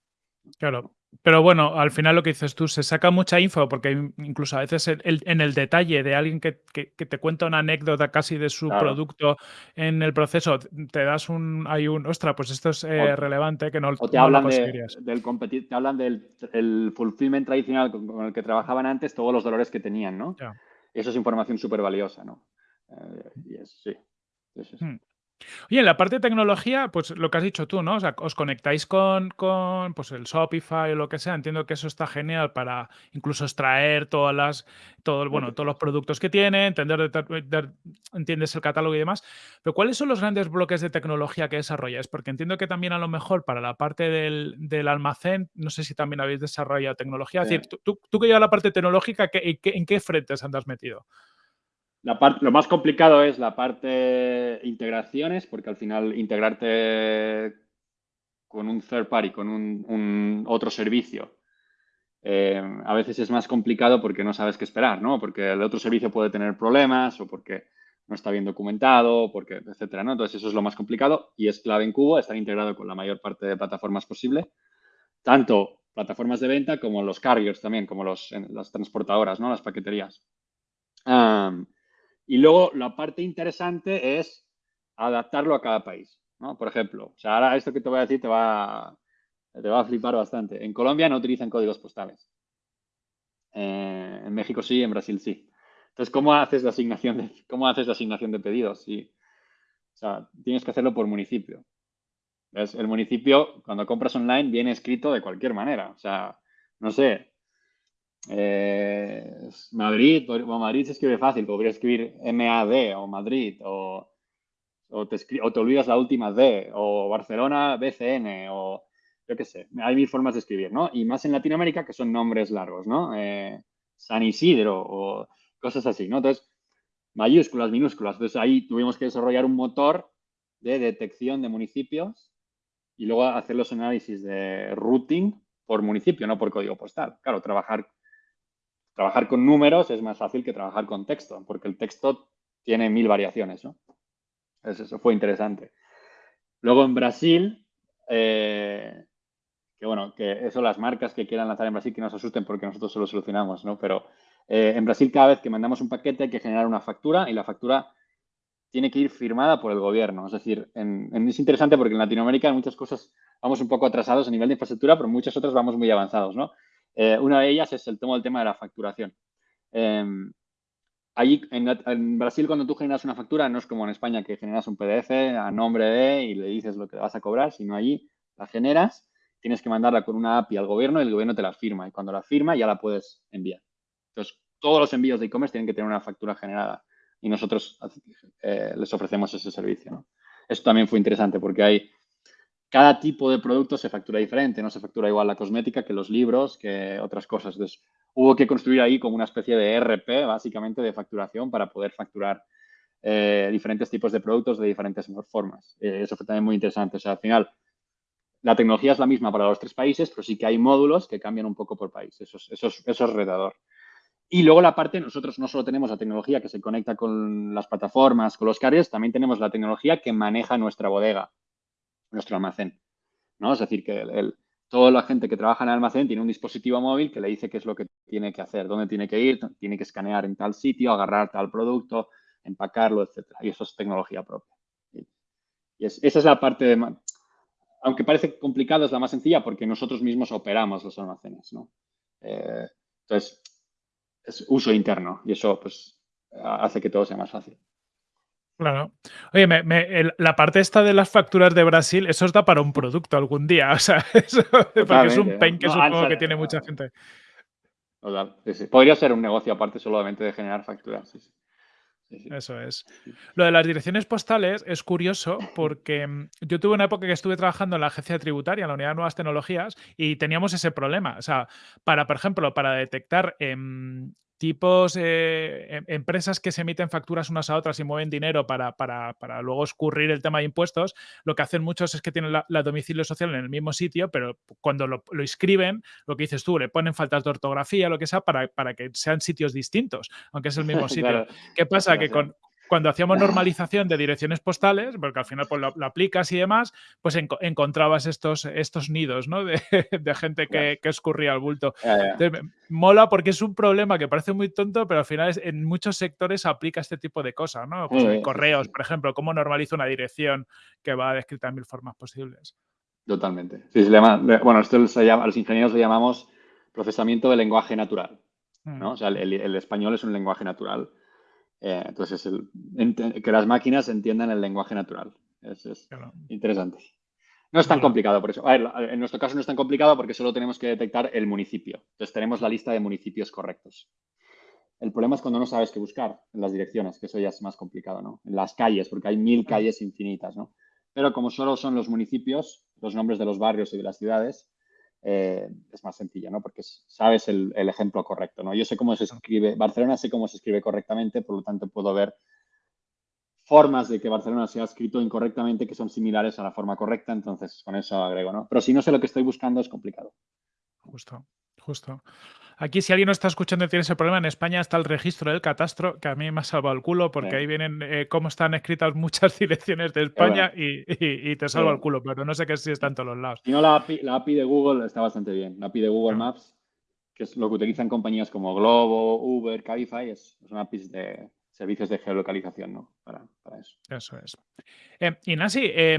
Claro. Pero bueno, al final lo que dices tú, se saca mucha info, porque incluso a veces en el detalle de alguien que, te cuenta una anécdota casi de su producto en el proceso, te das un, hay un, ostra, pues esto es eh, relevante, que no, o te hablan del competir, te hablan del el fulfillment tradicional con, el que trabajaban antes, todos los dolores que tenían, ¿no? Y eso es información súper valiosa, ¿no? Eh, y es, sí. Hmm. Oye, en la parte de tecnología, pues lo que has dicho tú, ¿no? O sea, os conectáis con, con pues, el Shopify o lo que sea. Entiendo que eso está genial para incluso extraer todas las, todo, bueno, todos los productos que tiene, entender, entiendes el catálogo y demás. Pero ¿cuáles son los grandes bloques de tecnología que desarrolláis? Porque entiendo que también a lo mejor para la parte del, almacén, no sé si también habéis desarrollado tecnología. Es decir, tú, tú, que llevas la parte tecnológica, ¿en qué frentes andas metido? Lo más complicado es la parte integraciones, porque al final integrarte con un third party, con un, otro servicio, eh, a veces es más complicado porque no sabes qué esperar, ¿no? Porque el otro servicio puede tener problemas o porque no está bien documentado, porque, etcétera, ¿no? Entonces eso es lo más complicado y es clave en Cubo estar integrado con la mayor parte de plataformas posible, tanto plataformas de venta como los carriers también, como los, las transportadoras, ¿no? Las paqueterías. Y luego la parte interesante es adaptarlo a cada país. ¿no? Por ejemplo, o sea, ahora esto que te voy a decir te va, te va a flipar bastante. En Colombia no utilizan códigos postales. Eh, en México sí, en Brasil sí. Entonces, ¿cómo haces la asignación de, cómo haces la asignación de pedidos? Sí. O sea, tienes que hacerlo por municipio. El municipio, cuando compras online, viene escrito de cualquier manera. O sea, no sé, eh, Madrid, o Madrid se escribe fácil, podría escribir MAD o Madrid, o, o, te, o te olvidas la última D, o Barcelona BCN, o yo qué sé, hay mil formas de escribir, ¿no? Y más en Latinoamérica que son nombres largos, ¿no? Eh, San Isidro o cosas así, ¿no? Entonces, mayúsculas, minúsculas. Entonces ahí tuvimos que desarrollar un motor de detección de municipios y luego hacer los análisis de routing por municipio, no por código postal. Claro, trabajar trabajar con números es más fácil que trabajar con texto, porque el texto tiene mil variaciones, ¿no? Eso, fue interesante. Luego en Brasil, eh, que bueno, que eso las marcas que quieran lanzar en Brasil que no se asusten porque nosotros solo solucionamos, ¿no? Pero eh, en Brasil cada vez que mandamos un paquete hay que generar una factura y la factura tiene que ir firmada por el gobierno. Es decir, es interesante porque en Latinoamérica muchas cosas vamos un poco atrasados a nivel de infraestructura, pero en muchas otras vamos muy avanzados, ¿no? Eh, una de ellas es el tema, tema de la facturación. Em, allí, en, Brasil, cuando tú generas una factura, no es como en España que generas un PDF a nombre de y le dices lo que vas a cobrar, sino allí la generas, tienes que mandarla con una API al gobierno y el gobierno te la firma. Y cuando la firma ya la puedes enviar. Entonces, todos los envíos de e-commerce tienen que tener una factura generada y nosotros eh, les ofrecemos ese servicio. Esto también fue interesante porque hay cada tipo de producto se factura diferente, no se factura igual la cosmética que los libros, que otras cosas. Entonces, hubo que construir ahí como una especie de RP, básicamente, de facturación para poder facturar eh, diferentes tipos de productos de diferentes formas. Eh, eso fue también muy interesante. O sea, al final, la tecnología es la misma para los tres países, pero sí que hay módulos que cambian un poco por país. Eso es, eso eso es retador. Y luego la parte, nosotros no solo tenemos la tecnología que se conecta con las plataformas, con los carriers, también tenemos la tecnología que maneja nuestra bodega nuestro almacén. ¿no? Es decir, que el, toda la gente que trabaja en el almacén tiene un dispositivo móvil que le dice qué es lo que tiene que hacer, dónde tiene que ir, tiene que escanear en tal sitio, agarrar tal producto, empacarlo, etcétera. Y eso es tecnología propia. Y esa es la parte de, aunque parece complicado, es la más sencilla porque nosotros mismos operamos los almacenes, ¿no? Eh, entonces, es uso interno y eso pues hace que todo sea más fácil. Claro. Oye, la parte esta de las facturas de Brasil, eso os da para un producto algún día. O sea, eso, porque es un pain que supongo que tiene mucha gente. Podría ser un negocio aparte solamente de generar facturas. Eso es. Lo de las direcciones postales es curioso porque mm, yo tuve una época que estuve trabajando en la agencia tributaria, en la unidad de nuevas tecnologías, y teníamos ese problema. O sea, para, por ejemplo, para detectar em, tipos, eh, em, empresas que se emiten facturas unas a otras y mueven dinero para, para, para, luego escurrir el tema de impuestos, lo que hacen muchos es que tienen la, domicilio social en el mismo sitio, pero cuando lo, lo, inscriben, lo que dices tú, le ponen faltas de ortografía, lo que sea, para, para que sean sitios distintos, aunque es el mismo sitio. ¿Qué pasa? que con, cuando hacíamos normalización de direcciones postales, porque al final pues, lo, aplicas y demás, pues encontrabas estos, estos nidos ¿no? de, gente que, escurría el bulto. mola porque es un problema que parece muy tonto, pero al final en muchos sectores aplica este tipo de cosas, ¿no? Pues correos, por ejemplo, cómo normalizo una dirección que va descrita en mil formas posibles. Totalmente. Sí, se llama, bueno, esto se llama, a los ingenieros le llamamos procesamiento de lenguaje natural. ¿no? Mm. O sea, el, español es un lenguaje natural. Eh, entonces, el, que las máquinas entiendan el lenguaje natural. Es, interesante. No es tan complicado por eso. A ver, en nuestro caso no es tan complicado porque solo tenemos que detectar el municipio. Entonces tenemos la lista de municipios correctos. El problema es cuando no sabes qué buscar en las direcciones, que eso ya es más complicado, ¿no? En las calles, porque hay mil calles infinitas, ¿no? Pero como solo son los municipios, los nombres de los barrios y de las ciudades, eh, es más sencillo, ¿no? Porque sabes el, ejemplo correcto, ¿no? Yo sé cómo se escribe, Barcelona sé cómo se escribe correctamente, por lo tanto puedo ver formas de que Barcelona sea escrito incorrectamente que son similares a la forma correcta, entonces con eso agrego, ¿no? Pero si no sé lo que estoy buscando es complicado. Justo, justo. Aquí, si alguien no está escuchando y tiene ese problema, en España está el registro del catastro, que a mí me ha salvado el culo, porque ahí vienen eh, cómo están escritas muchas direcciones de España y, te salva el culo, pero no sé qué si está en todos los lados. Si no, la API, de Google está bastante bien. La API de Google Maps, que es lo que utilizan compañías como Globo, Uber, Cabify, es, son APIs de servicios de geolocalización, ¿no? Para, eso. Eso es. Eh, y Nasi, eh,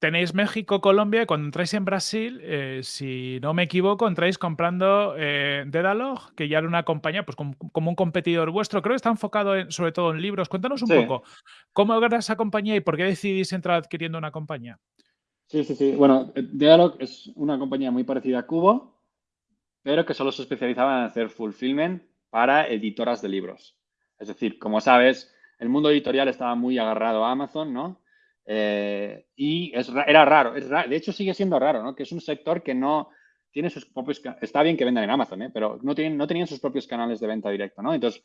tenéis México, Colombia y cuando entráis en Brasil, eh, si no me equivoco, entráis comprando eh, Dedalog, que ya era una compañía, pues como, un competidor vuestro. Creo que está enfocado sobre todo en libros. Cuéntanos un poco, ¿cómo era esa compañía y por qué decidís entrar adquiriendo una compañía? Sí, sí, sí. Bueno, eh, Dedalog es una compañía muy parecida a Cubo, pero que solo se especializaba en hacer fulfillment para editoras de libros. Es decir, como sabes, el mundo editorial estaba muy agarrado a Amazon, ¿no? Eh, y es, era raro, es de hecho sigue siendo raro, ¿no? Que es un sector que no tiene sus propios, está bien que vendan en Amazon, ¿eh? pero no, tienen, no tenían sus propios canales de venta directa, ¿no? Entonces,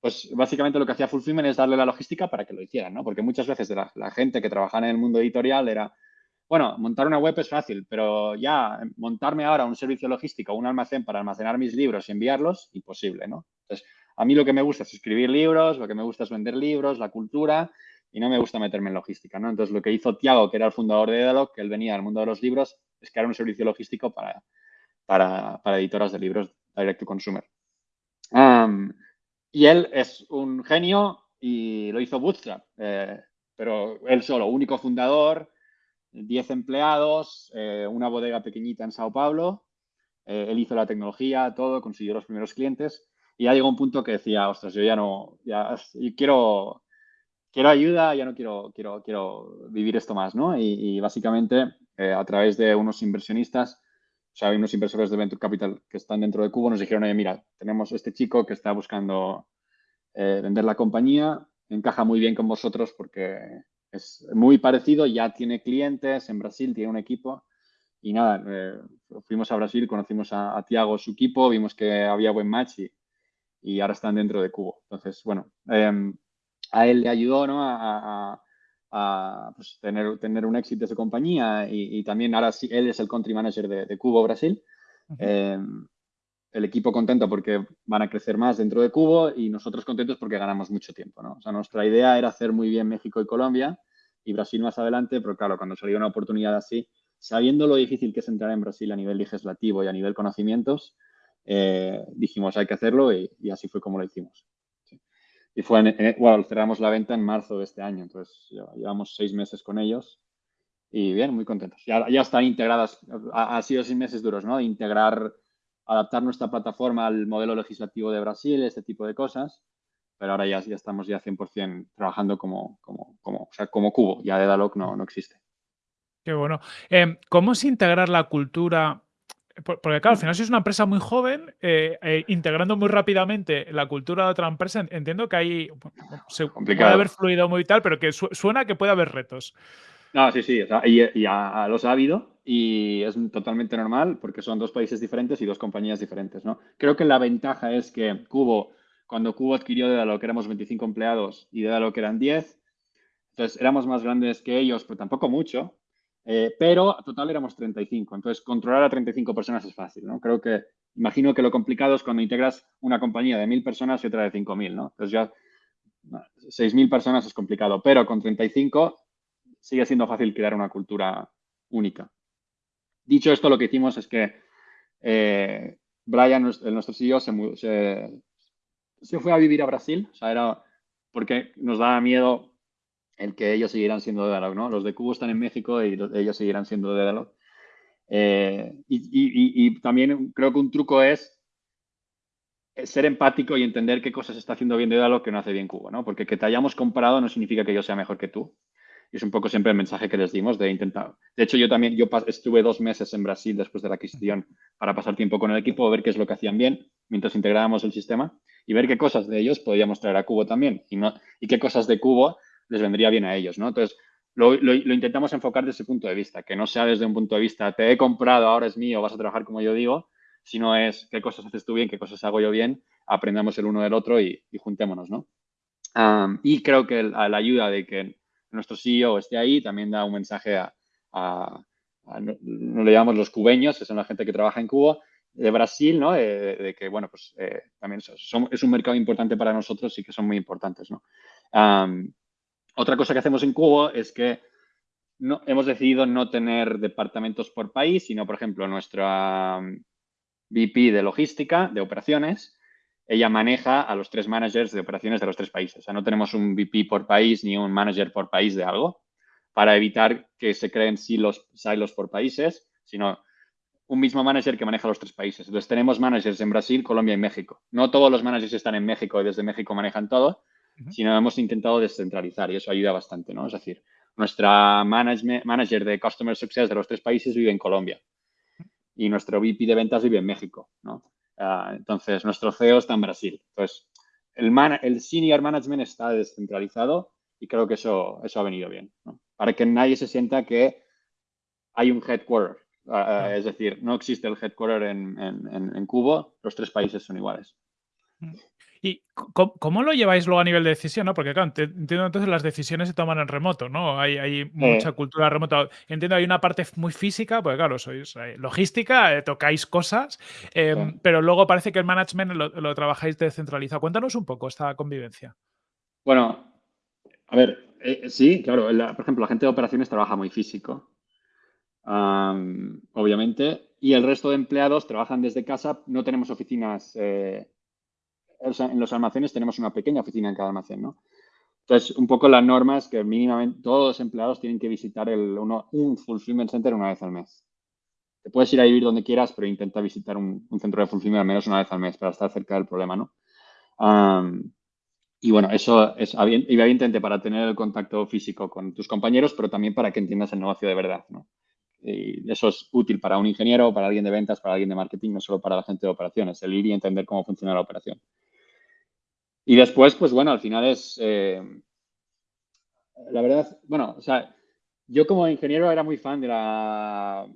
pues básicamente lo que hacía Fulfillment es darle la logística para que lo hicieran, ¿no? Porque muchas veces la, la gente que trabajaba en el mundo editorial era, bueno, montar una web es fácil, pero ya montarme ahora un servicio logístico, un almacén para almacenar mis libros y enviarlos, imposible, ¿no? Entonces, a mí lo que me gusta es escribir libros, lo que me gusta es vender libros, la cultura, y no me gusta meterme en logística, ¿no? Entonces, lo que hizo Tiago, que era el fundador de Edalog, que él venía del mundo de los libros, es crear un servicio logístico para, para, editoras de libros direct to consumer. y él es un genio y lo hizo Bootstrap, eh, pero él solo, único fundador, 10 empleados, eh, una bodega pequeñita en Sao Paulo. Eh, él hizo la tecnología, todo, consiguió los primeros clientes y ya llegó un punto que decía, ostras, yo ya no, ya quiero quiero ayuda, ya no quiero, quiero, quiero vivir esto más, ¿no? Y, básicamente eh, a través de unos inversionistas, o sea, hay unos inversores de Venture Capital que están dentro de Cubo, nos dijeron, oye, mira, tenemos este chico que está buscando eh, vender la compañía, encaja muy bien con vosotros porque es muy parecido, ya tiene clientes en Brasil, tiene un equipo. Y nada, eh, fuimos a Brasil, conocimos a, Tiago, su equipo, vimos que había buen match y, y ahora están dentro de Cubo. Entonces, bueno, em, a él le ayudó a, pues, tener, tener un éxito de su compañía y, también ahora sí, él es el country manager de, Cubo Brasil. Em, el equipo contento porque van a crecer más dentro de Cubo y nosotros contentos porque ganamos mucho tiempo. ¿no? O sea, nuestra idea era hacer muy bien México y Colombia y Brasil más adelante, pero claro, cuando salió una oportunidad así, sabiendo lo difícil que es entrar en Brasil a nivel legislativo y a nivel conocimientos, eh, dijimos hay que hacerlo y, así fue como lo hicimos. Y fue, en, bueno, cerramos la venta en marzo de este año, entonces llevamos seis meses con ellos y bien, muy contentos. Ya, ya están integradas, ha, sido seis meses duros, ¿no? Integrar, adaptar nuestra plataforma al modelo legislativo de Brasil, este tipo de cosas, pero ahora ya, ya estamos ya 100% trabajando como, como, como, o sea, como cubo, ya de Daloc no, no existe. Qué bueno. Eh, ¿Cómo es integrar la cultura porque claro, al final si es una empresa muy joven, eh, eh, integrando muy rápidamente la cultura de otra empresa, entiendo que ahí se puede haber fluido muy tal, pero que suena que puede haber retos. No, sí, sí, y, ya los ha habido y es totalmente normal porque son dos países diferentes y dos compañías diferentes, ¿no? Creo que la ventaja es que Cubo, cuando Cubo adquirió de lo que éramos 25 empleados y de lo que eran 10, entonces éramos más grandes que ellos, pero tampoco mucho, eh, pero total éramos 35. Entonces, controlar a 35 personas es fácil, ¿no? Creo que, imagino que lo complicado es cuando integras una compañía de 1.000 personas y otra de 5.000, ¿no? Entonces ya 6.000 personas es complicado, pero con 35 sigue siendo fácil crear una cultura única. Dicho esto, lo que hicimos es que eh, Brian, nuestro CEO, se, se, fue a vivir a Brasil, o sea, era porque nos daba miedo el que ellos siguieran siendo Dedalog, ¿no? Los de Cubo están en México y ellos seguirán siendo Dedalog. Eh, y, también creo que un truco es ser empático y entender qué cosas está haciendo bien Dedalog que no hace bien Cubo, ¿no? Porque que te hayamos comparado no significa que yo sea mejor que tú. Y es un poco siempre el mensaje que les dimos de intentar. De hecho, yo también yo estuve dos meses en Brasil después de la adquisición para pasar tiempo con el equipo, ver qué es lo que hacían bien mientras integrábamos el sistema y ver qué cosas de ellos podíamos traer a Cubo también y, no, y qué cosas de Cubo les vendría bien a ellos, ¿no? Entonces, lo, intentamos enfocar desde ese punto de vista, que no sea desde un punto de vista, te he comprado, ahora es mío, vas a trabajar como yo digo, sino es qué cosas haces tú bien, qué cosas hago yo bien, aprendamos el uno del otro y, juntémonos, ¿no? y creo que la ayuda de que nuestro CEO esté ahí también da un mensaje a, no, le llamamos los cubeños, que son la gente que trabaja en Cuba, de Brasil, ¿no? De, que, bueno, pues eh, también es un mercado importante para nosotros y que son muy importantes, ¿no? Otra cosa que hacemos en Cuba es que no, hemos decidido no tener departamentos por país, sino, por ejemplo, nuestra VP de logística, de operaciones, ella maneja a los tres managers de operaciones de los tres países. O sea, no tenemos un VP por país ni un manager por país de algo para evitar que se creen silos, silos por países, sino un mismo manager que maneja los tres países. Entonces, tenemos managers en Brasil, Colombia y México. No todos los managers están en México y desde México manejan todo, sino hemos intentado descentralizar y eso ayuda bastante, ¿no? Es decir, nuestra manager de Customer Success de los tres países vive en Colombia y nuestro VP de ventas vive en México, ¿no? Ah, entonces, nuestro CEO está en Brasil. Entonces, el, el senior management está descentralizado y creo que eso, eso ha venido bien, Para que nadie se sienta que hay un headquarter. Ah, es decir, no existe el headquarter en, en, en, Cuba, los tres países son iguales. ¿Y cómo, lo lleváis luego a nivel de decisión? ¿no? Porque, claro, entiendo entonces las decisiones se toman en remoto, ¿no? Hay, hay mucha cultura remota. Entiendo, hay una parte muy física, porque, claro, sois eh, logística, eh, tocáis cosas, em, pero luego parece que el management lo, trabajáis descentralizado. Cuéntanos un poco esta convivencia. Bueno, a ver, eh, sí, claro, por ejemplo, la gente de operaciones trabaja muy físico, obviamente, y el resto de empleados trabajan desde casa, no tenemos oficinas en los almacenes tenemos una pequeña oficina en cada almacén, ¿no? Entonces, un poco la norma es que mínimamente todos los empleados tienen que visitar el, un fulfillment center una vez al mes. Te puedes ir a vivir donde quieras, pero intenta visitar un, centro de fulfillment al menos una vez al mes para estar cerca del problema, ¿no? y bueno, eso es evidente para tener el contacto físico con tus compañeros, pero también para que entiendas el negocio de verdad, ¿no? Y eso es útil para un ingeniero, para alguien de ventas, para alguien de marketing, no solo para la gente de operaciones, el ir y entender cómo funciona la operación. Y después, pues bueno, al final es, eh, la verdad, bueno, o sea, yo como ingeniero era muy fan de la,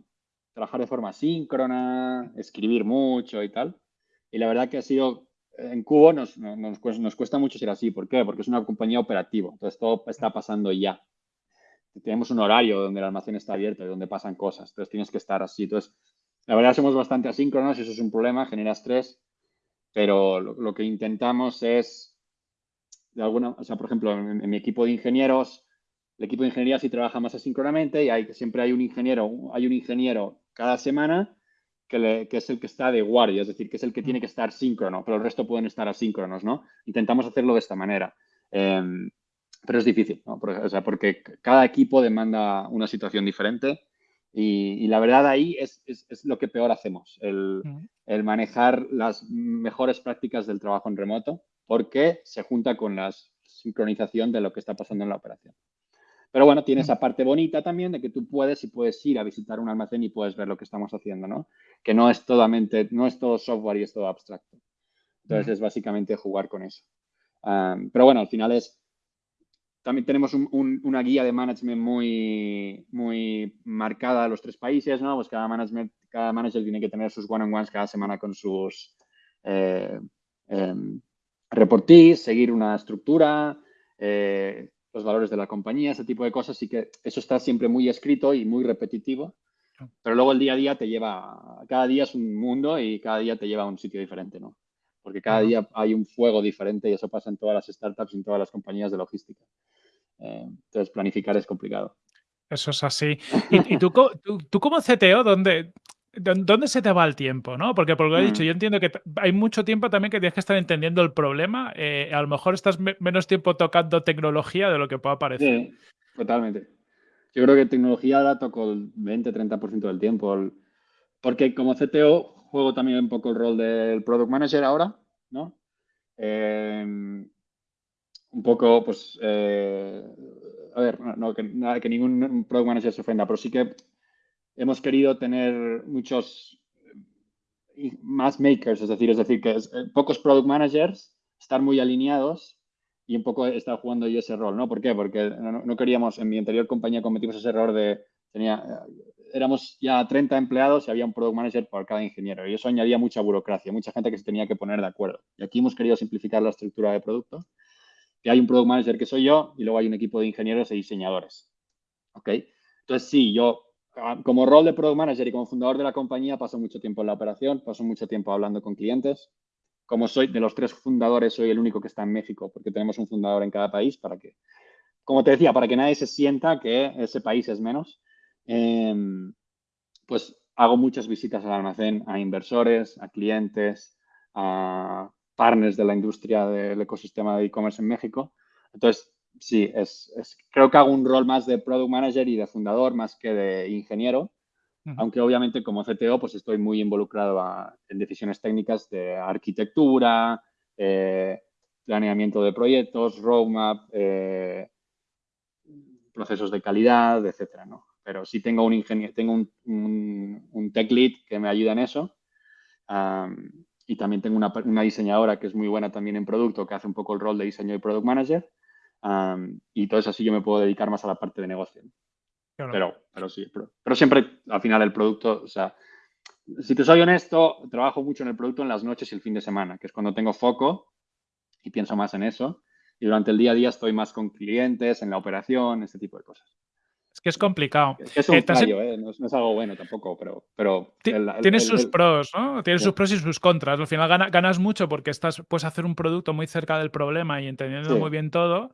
trabajar de forma síncrona, escribir mucho y tal. Y la verdad que ha sido, en Cubo nos, nos, cuesta mucho ser así. ¿Por qué? Porque es una compañía operativa. Entonces todo está pasando ya. Tenemos un horario donde el almacén está abierto y donde pasan cosas. Entonces tienes que estar así. Entonces, la verdad somos bastante asíncronos eso es un problema, genera estrés pero lo, que intentamos es, de alguna, o sea, por ejemplo, en, mi equipo de ingenieros, el equipo de ingeniería sí trabaja más asíncronamente y hay, siempre hay un ingeniero, hay un ingeniero cada semana que, es el que está de guardia, es decir, que es el que tiene que estar síncrono, pero el resto pueden estar asíncronos, ¿no? Intentamos hacerlo de esta manera. Em, pero es difícil. Porque, o sea, porque cada equipo demanda una situación diferente y, la verdad ahí es, lo que peor hacemos, el, manejar las mejores prácticas del trabajo en remoto, porque se junta con la sincronización de lo que está pasando en la operación. Pero bueno, tiene esa parte bonita también de que tú puedes y puedes ir a visitar un almacén y puedes ver lo que estamos haciendo, ¿no? Que no es, totalmente, no es todo software y es todo abstracto. Entonces es básicamente jugar con eso. pero bueno, al final es también tenemos una guía de management muy, muy marcada a los tres países, ¿no? Pues cada, management, cada manager tiene que tener sus one-on-ones cada semana con sus eh, em, reportees, seguir una estructura, eh, los valores de la compañía, ese tipo de cosas. Así que eso está siempre muy escrito y muy repetitivo. Pero luego el día a día te lleva, cada día es un mundo y cada día te lleva a un sitio diferente, ¿no? porque cada día hay un fuego diferente y eso pasa en todas las startups y en todas las compañías de logística. Eh, entonces, planificar es complicado. Eso es así. ¿Y, tú, tú, como CTO, dónde, ¿Dónde se te va el tiempo? ¿no? Porque por lo que he dicho, mm. yo entiendo que hay mucho tiempo también que tienes que estar entendiendo el problema. Eh, a lo mejor estás menos tiempo tocando tecnología de lo que pueda parecer. Sí, totalmente. Yo creo que tecnología la toco el 20-30% del tiempo. Porque como CTO juego también un poco el rol del Product Manager ahora, ¿no? Em, un poco, pues, eh, a ver, no, que, nada, que ningún Product Manager se ofenda, pero sí que hemos querido tener muchos eh, más makers, es decir, es decir, que eh, pocos product managers, estar muy alineados y un poco estar jugando yo ese rol, ¿no? ¿Por qué? Porque no, queríamos, en mi anterior compañía cometimos ese error de, tenía, eh, éramos ya 30 empleados y había un product manager por cada ingeniero y eso añadía mucha burocracia, mucha gente que se tenía que poner de acuerdo. Y aquí hemos querido simplificar la estructura de producto, que hay un product manager que soy yo y luego hay un equipo de ingenieros y diseñadores, ¿ok? Entonces, sí, yo como rol de product manager y como fundador de la compañía paso mucho tiempo en la operación, paso mucho tiempo hablando con clientes. Como soy de los tres fundadores, soy el único que está en México porque tenemos un fundador en cada país para que, como te decía, para que nadie se sienta que ese país es menos. Em, pues hago muchas visitas al almacén a inversores, a clientes, a partners de la industria del ecosistema de e-commerce en México. Entonces, sí, es, creo que hago un rol más de product manager y de fundador más que de ingeniero, aunque obviamente como CTO pues estoy muy involucrado en decisiones técnicas de arquitectura, eh, planeamiento de proyectos, roadmap, eh, procesos de calidad, etcétera, ¿no? Pero sí tengo un ingeniero, tengo un, tech lead que me ayuda en eso. y también tengo una, una, diseñadora que es muy buena también en producto, que hace un poco el rol de diseño y product manager y todo eso así yo me puedo dedicar más a la parte de negocio. Pero, pero sí, pero, siempre al final el producto, o sea, si te soy honesto, trabajo mucho en el producto en las noches y el fin de semana, que es cuando tengo foco y pienso más en eso. Y durante el día a día estoy más con clientes, en la operación, este tipo de cosas. Es que es complicado. Es, un eh, ¿eh? No, es, algo bueno tampoco, pero... pero Tienes sus pros, ¿no? Tienes sus pros y sus contras. Al final ganas mucho porque estás, puedes hacer un producto muy cerca del problema y entendiendo muy bien todo.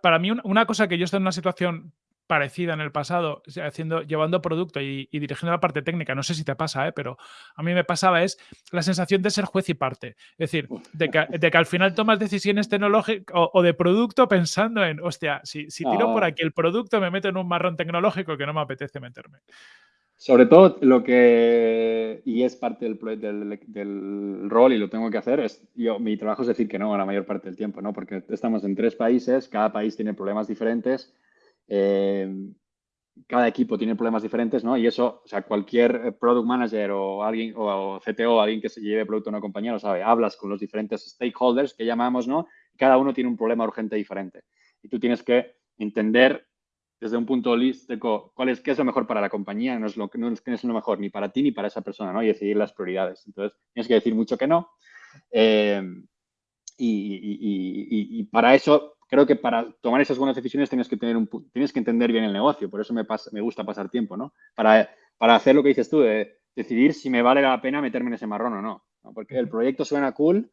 para mí, una cosa que yo estoy en una situación parecida en el pasado, haciendo, llevando producto y, dirigiendo la parte técnica, no sé si te pasa, ¿eh? pero a mí me pasaba, es la sensación de ser juez y parte. Es decir, de que, al final tomas decisiones tecnológicas o, de producto pensando en, hostia, si, si tiro por aquí el producto me meto en un marrón tecnológico que no me apetece meterme. Sobre todo lo que, y es parte del, del, del, rol y lo tengo que hacer, es yo, mi trabajo es decir que no a la mayor parte del tiempo, ¿no? Porque estamos en tres países, cada país tiene problemas diferentes, eh, cada equipo tiene problemas diferentes, ¿no? Y eso, o sea, cualquier product manager o alguien, o, CTO, alguien que se lleve producto a una compañía lo sabe. Hablas con los diferentes stakeholders que llamamos, ¿no? Cada uno tiene un problema urgente diferente. Y tú tienes que entender desde un punto holístico cuál es, qué es lo mejor para la compañía, no es lo, no es, lo mejor ni para ti ni para esa persona, ¿no? Y decidir las prioridades. Entonces, tienes que decir mucho que no. Eh, y, y, para eso creo que para tomar esas buenas decisiones tienes que, tener un, tienes que entender bien el negocio, por eso me, me gusta pasar tiempo, ¿no? Para, para hacer lo que dices tú, de decidir si me vale la pena meterme en ese marrón o no, Porque el proyecto suena cool,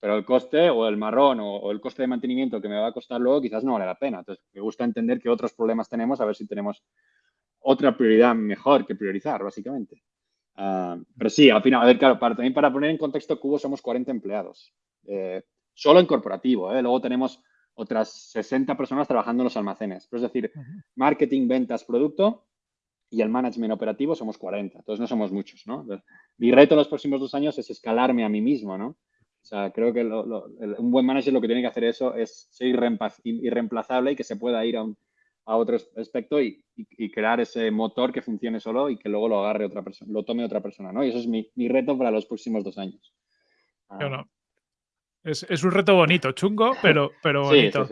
pero el coste o el marrón o, el coste de mantenimiento que me va a costar luego quizás no vale la pena. Entonces, me gusta entender qué otros problemas tenemos, a ver si tenemos otra prioridad mejor que priorizar, básicamente. Ah, pero sí, al final, a ver, claro, para, también para poner en contexto, Cubo somos 40 empleados, eh, solo en corporativo. ¿eh? Luego tenemos otras 60 personas trabajando en los almacenes. es decir, marketing, ventas, producto y el management operativo somos 40. Entonces no somos muchos, ¿no? Mi reto en los próximos dos años es escalarme a mí mismo, ¿no? O sea, creo que un buen manager lo que tiene que hacer eso es ser irreemplazable y que se pueda ir a, otro aspecto y, crear ese motor que funcione solo y que luego lo agarre otra persona, lo tome otra persona, ¿no? Y eso es mi, reto para los próximos dos años. Es, un reto bonito, chungo, pero, pero bonito.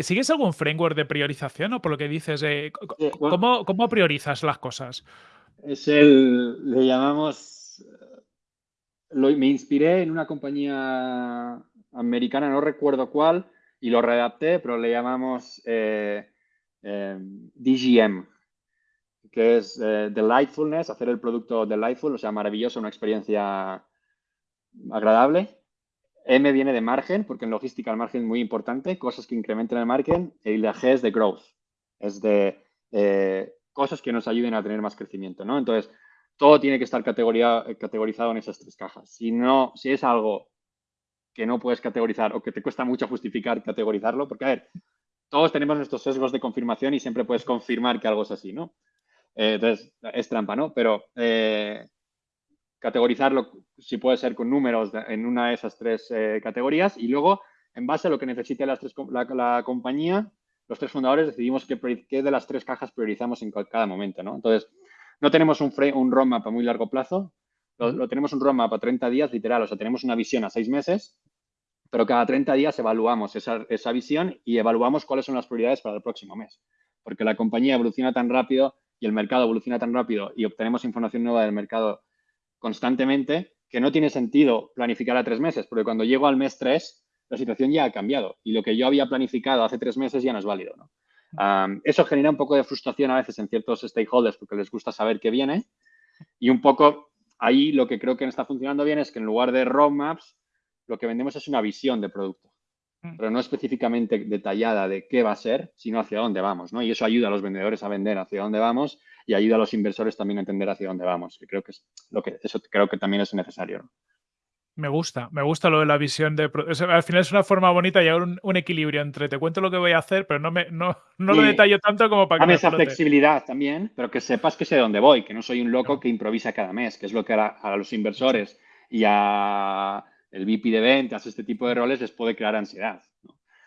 ¿sigues algún framework de priorización o por lo que dices? Eh, ¿cómo, ¿cómo, priorizas las cosas? Es el, le llamamos, lo, me inspiré en una compañía americana, no recuerdo cuál, y lo redacté, pero le llamamos eh, em, DGM, que es eh, Delightfulness, hacer el producto delightful, o sea, maravilloso, una experiencia agradable. M viene de margen, porque en logística el margen es muy importante, cosas que incrementen el margen. Y la G es de growth, es de eh, cosas que nos ayuden a tener más crecimiento, ¿no? Entonces, todo tiene que estar categorizado en esas tres cajas. Si no, si es algo que no puedes categorizar o que te cuesta mucho justificar categorizarlo, porque a ver, todos tenemos nuestros sesgos de confirmación y siempre puedes confirmar que algo es así, ¿no? Eh, entonces, es trampa, ¿no? Pero eh, categorizarlo, si puede ser con números en una de esas tres eh, categorías y luego, en base a lo que necesite las tres, la, compañía, los tres fundadores decidimos qué, qué, de las tres cajas priorizamos en cada momento, ¿no? Entonces, no tenemos un, un roadmap a muy largo plazo, lo, tenemos un roadmap a 30 días, literal, o sea, tenemos una visión a seis meses, pero cada 30 días evaluamos esa, esa visión y evaluamos cuáles son las prioridades para el próximo mes. Porque la compañía evoluciona tan rápido y el mercado evoluciona tan rápido y obtenemos información nueva del mercado constantemente que no tiene sentido planificar a tres meses, porque cuando llego al mes tres, la situación ya ha cambiado y lo que yo había planificado hace tres meses ya no es válido. eso genera un poco de frustración a veces en ciertos stakeholders porque les gusta saber qué viene y un poco ahí lo que creo que no está funcionando bien es que en lugar de roadmaps, lo que vendemos es una visión de producto. Pero no específicamente detallada de qué va a ser, sino hacia dónde vamos, ¿no? Y eso ayuda a los vendedores a vender hacia dónde vamos y ayuda a los inversores también a entender hacia dónde vamos, que creo que es lo que eso creo que también es necesario. Me gusta, me gusta lo de la visión de... al final es una forma bonita de llevar un, equilibrio entre te cuento lo que voy a hacer, pero no, me, no, no lo detallo tanto como para que... Dame esa flexibilidad también, pero que sepas que sé dónde voy, que no soy un loco que improvisa cada mes, que es lo que a, los inversores y a el VP de ventas, este tipo de roles les puede crear ansiedad.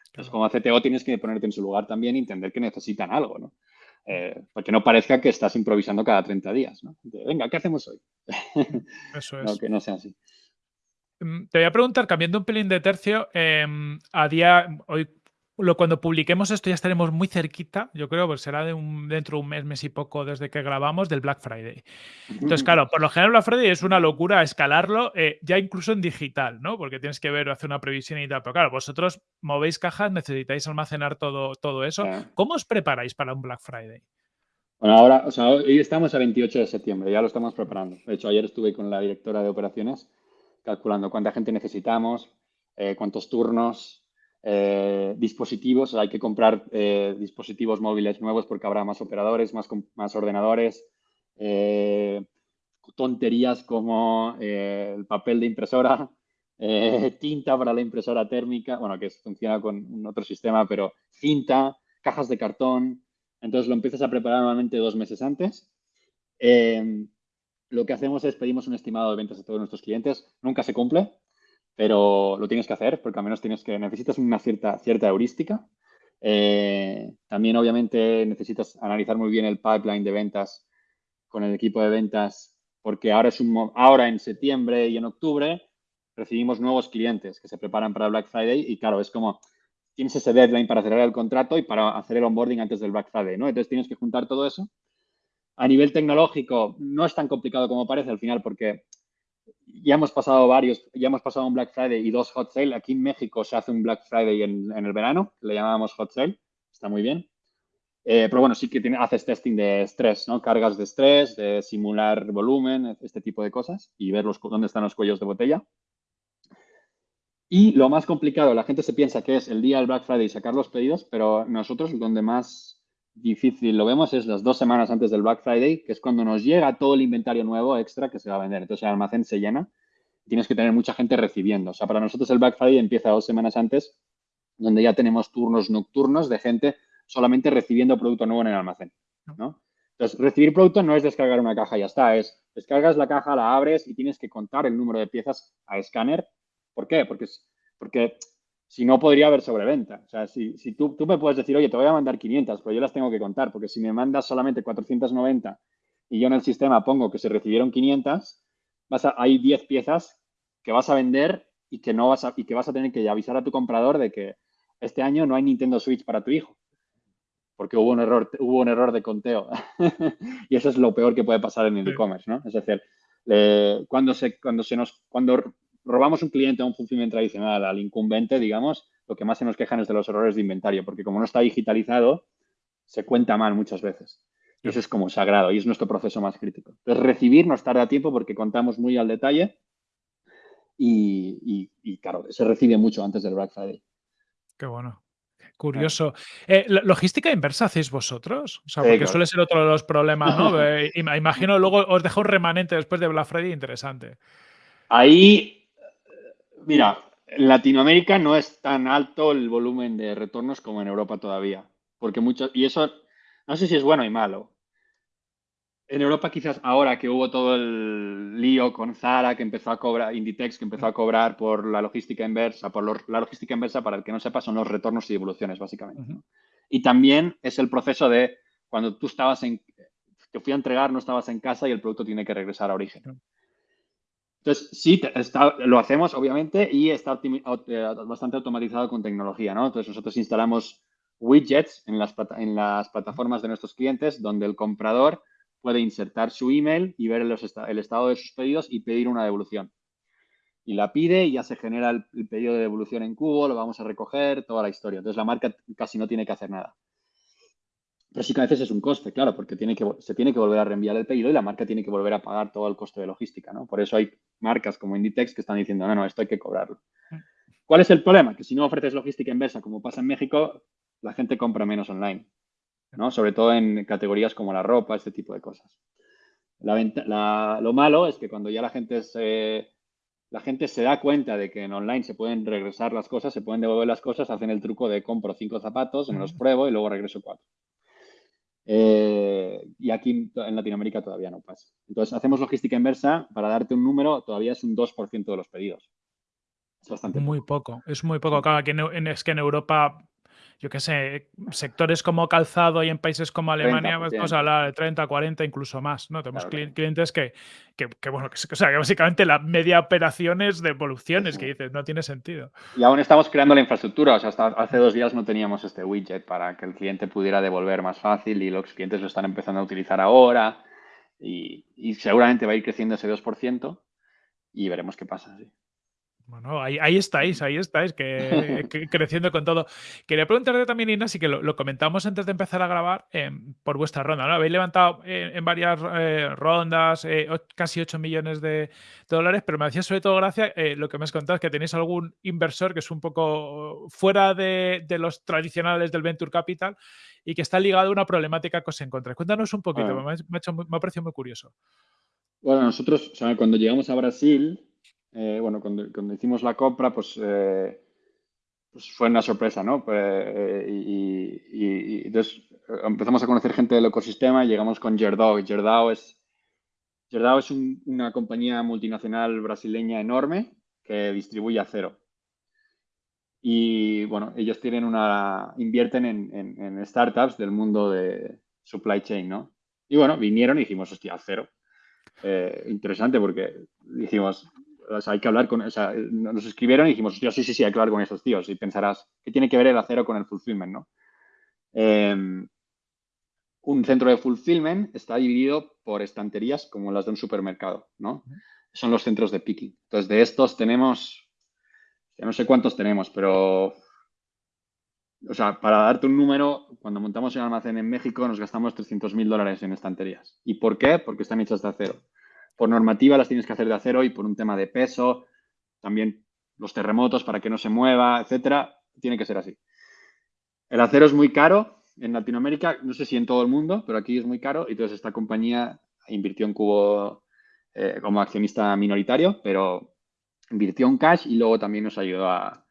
Entonces, como CTO tienes que ponerte en su lugar también y entender que necesitan algo, ¿no? Eh, porque no parezca que estás improvisando cada 30 días, ¿no? Venga, ¿qué hacemos hoy? Eso es. no, que no sea así. Mm, te voy a preguntar, cambiando un pelín de tercio, em, a día, hoy, lo, cuando publiquemos esto ya estaremos muy cerquita, yo creo, pues será de un, dentro de un mes, mes y poco desde que grabamos, del Black Friday. Entonces, claro, por lo general Black Friday es una locura escalarlo, eh, ya incluso en digital, ¿no? Porque tienes que ver, hacer una previsión y tal. Pero claro, vosotros movéis cajas, necesitáis almacenar todo, todo eso. ¿Cómo os preparáis para un Black Friday? Bueno, ahora, o sea, hoy estamos a 28 de septiembre, ya lo estamos preparando. De hecho, ayer estuve con la directora de operaciones calculando cuánta gente necesitamos, eh, cuántos turnos, eh, dispositivos. hay que comprar eh, dispositivos móviles nuevos porque habrá más operadores, más, más ordenadores. tonterías como el papel de impresora, tinta para la impresora térmica, bueno, que funciona con otro sistema, pero cinta, cajas de cartón. Entonces lo empiezas a preparar normalmente dos meses antes lo que hacemos es pedimos un estimado de ventas a todos nuestros clientes. Nunca se cumple, pero lo tienes que hacer porque al menos tienes que, necesitas una cierta, cierta heurística. Eh, también, obviamente, necesitas analizar muy bien el pipeline de ventas con el equipo de ventas porque ahora, es un, ahora en septiembre y en octubre recibimos nuevos clientes que se preparan para Black Friday y claro, es como tienes ese deadline para cerrar el contrato y para hacer el onboarding antes del Black Friday, ¿no? Entonces tienes que juntar todo eso a nivel tecnológico no es tan complicado como parece al final porque ya hemos pasado varios, ya hemos pasado un Black Friday y dos Hot Sale. Aquí en México se hace un Black Friday en, el verano, le llamábamos Hot Sale, está muy bien. Eh, pero bueno, sí que haces testing de estrés, ¿no? Cargas de estrés, de simular volumen, este tipo de cosas y ver los, dónde están los cuellos de botella. Y lo más complicado, la gente se piensa que es el día del Black Friday sacar los pedidos, pero nosotros donde más difícil lo vemos es las dos semanas antes del Black Friday, que es cuando nos llega todo el inventario nuevo extra que se va a vender. Entonces el almacén se llena y tienes que tener mucha gente recibiendo. O sea, para nosotros el Black Friday empieza dos semanas antes, donde ya tenemos turnos nocturnos de gente solamente recibiendo producto nuevo en el almacén. ¿no? Entonces, recibir producto no es descargar una caja y ya está, es descargas la caja, la abres y tienes que contar el número de piezas a escáner. ¿Por qué? Porque, porque si no podría haber sobreventa. O sea, si, si tú, tú, me puedes decir, oye, te voy a mandar 500, pero yo las tengo que contar, porque si me mandas solamente 490 y yo en el sistema pongo que se recibieron 500, vas a, hay 10 piezas que vas a vender y que, no vas a, y que vas a tener que avisar a tu comprador de que este año no hay Nintendo Switch para tu hijo, porque hubo un error, hubo un error de conteo. y eso es lo peor que puede pasar en el e-commerce, ¿no? Es decir, cuando, se, cuando, se nos, cuando robamos un cliente a un fulfillment tradicional, al incumbente, digamos, lo que más se nos quejan es de los errores de inventario, porque como no está digitalizado, se cuenta mal muchas veces. Y eso es como sagrado y es nuestro proceso más crítico. Entonces, recibir nos tarda tiempo porque contamos muy al detalle. y, claro, se recibe mucho antes del Black Friday. Qué bueno. Curioso. Eh, ¿Logística inversa hacéis vosotros? O sea, porque suele ser otro de los problemas, ¿no? Eh, imagino luego os dejo un remanente después de Black Friday interesante. Ahí, mira, en Latinoamérica no es tan alto el volumen de retornos como en Europa todavía. Porque mucho, y eso no sé si es bueno y malo en Europa quizás ahora que hubo todo el lío con Zara que empezó a cobrar, Inditex que empezó a cobrar por la logística inversa, por la logística inversa para el que no sepa son los retornos y devoluciones básicamente. Y también es el proceso de cuando tú estabas en, te fui a entregar, no estabas en casa y el producto tiene que regresar a origen. Entonces, sí, lo hacemos obviamente y está eh, bastante automatizado con tecnología, ¿no? Entonces nosotros instalamos widgets en las, plataformas de nuestros clientes donde el comprador puede insertar su email y ver el estado de sus pedidos y pedir una devolución. Y la pide y ya se genera el, pedido de devolución en cubo, lo vamos a recoger, toda la historia. Entonces la marca casi no tiene que hacer nada. Pero sí que a veces es un coste, claro, porque tiene que, se tiene que volver a reenviar el pedido y la marca tiene que volver a pagar todo el coste de logística, ¿no? Por eso hay marcas como Inditex que están diciendo, no, no, esto hay que cobrarlo. Mm. ¿Cuál es el problema? Que si no ofreces logística inversa, como pasa en México, la gente compra menos online. Sobre todo en categorías como la ropa, este tipo de cosas. lo malo es que cuando ya la gente se, la gente se da cuenta de que en online se pueden regresar las cosas, se pueden devolver las cosas, hacen el truco de compro cinco zapatos, me los pruebo y luego regreso cuatro. Eh, y aquí en Latinoamérica todavía no pasa. Entonces, hacemos logística inversa. Para darte un número, todavía es un 2% de los pedidos. Es bastante Muy poco. Es muy poco. Claro, aquí es que en Europa yo qué sé, sectores como calzado y en países como Alemania, pues, vamos a hablar de 30, 40, incluso más, ¿no? Tenemos clientes que, que, bueno, que, o sea, que básicamente la media operación es de evoluciones, que dices, no tiene sentido. Y aún estamos creando la infraestructura, o sea, hasta hace dos días no teníamos este widget para que el cliente pudiera devolver más fácil y los clientes lo están empezando a utilizar ahora y, y seguramente va a ir creciendo ese 2% y veremos qué pasa, sí. Bueno, ahí, ahí estáis, ahí estáis, que, creciendo con todo. Quería preguntarte también, Inés, y que lo, comentamos antes de empezar a grabar em, por vuestra ronda. ¿no? Habéis levantado eh, en varias eh, rondas eh, casi 8 millones de, dólares, pero me hacía sobre todo gracia lo que me has contado, es que tenéis algún inversor que es un poco fuera de, los tradicionales del Venture Capital y que está ligado a una problemática que os encontráis. Cuéntanos un poquito, me, ha hecho, me ha parecido muy curioso. Bueno, nosotros, cuando llegamos a Brasil, eh, bueno, cuando, hicimos la compra, pues, eh, pues fue una sorpresa, ¿no? Pues, eh, y, entonces empezamos a conocer gente del ecosistema y llegamos con Gerdau. Gerdau es, Gerdau es una compañía multinacional brasileña enorme que distribuye acero. Y bueno, ellos tienen una, invierten en, startups del mundo de supply chain, ¿no? Y bueno, vinieron y dijimos, hostia, acero. interesante porque dijimos, hay que hablar con, o sea, nos escribieron y dijimos, sí, sí, sí, hay que hablar con esos tíos. Y pensarás, ¿qué tiene que ver el acero con el fulfillment, no? Em, un centro de fulfillment está dividido por estanterías como las de un supermercado, ¿no? Son los centros de picking. Entonces, de estos tenemos, ya no sé cuántos tenemos, pero, o sea, para darte un número, cuando montamos un almacén en México nos gastamos 300 mil dólares en estanterías. ¿Y por qué? Porque están hechas de acero por normativa las tienes que hacer de acero y por un tema de peso, también los terremotos para que no se mueva, etcétera, tiene que ser así. El acero es muy caro en Latinoamérica, no sé si en todo el mundo, pero aquí es muy caro y entonces esta compañía invirtió en Cubo eh, como accionista minoritario, pero invirtió en cash y luego también nos ayudó a,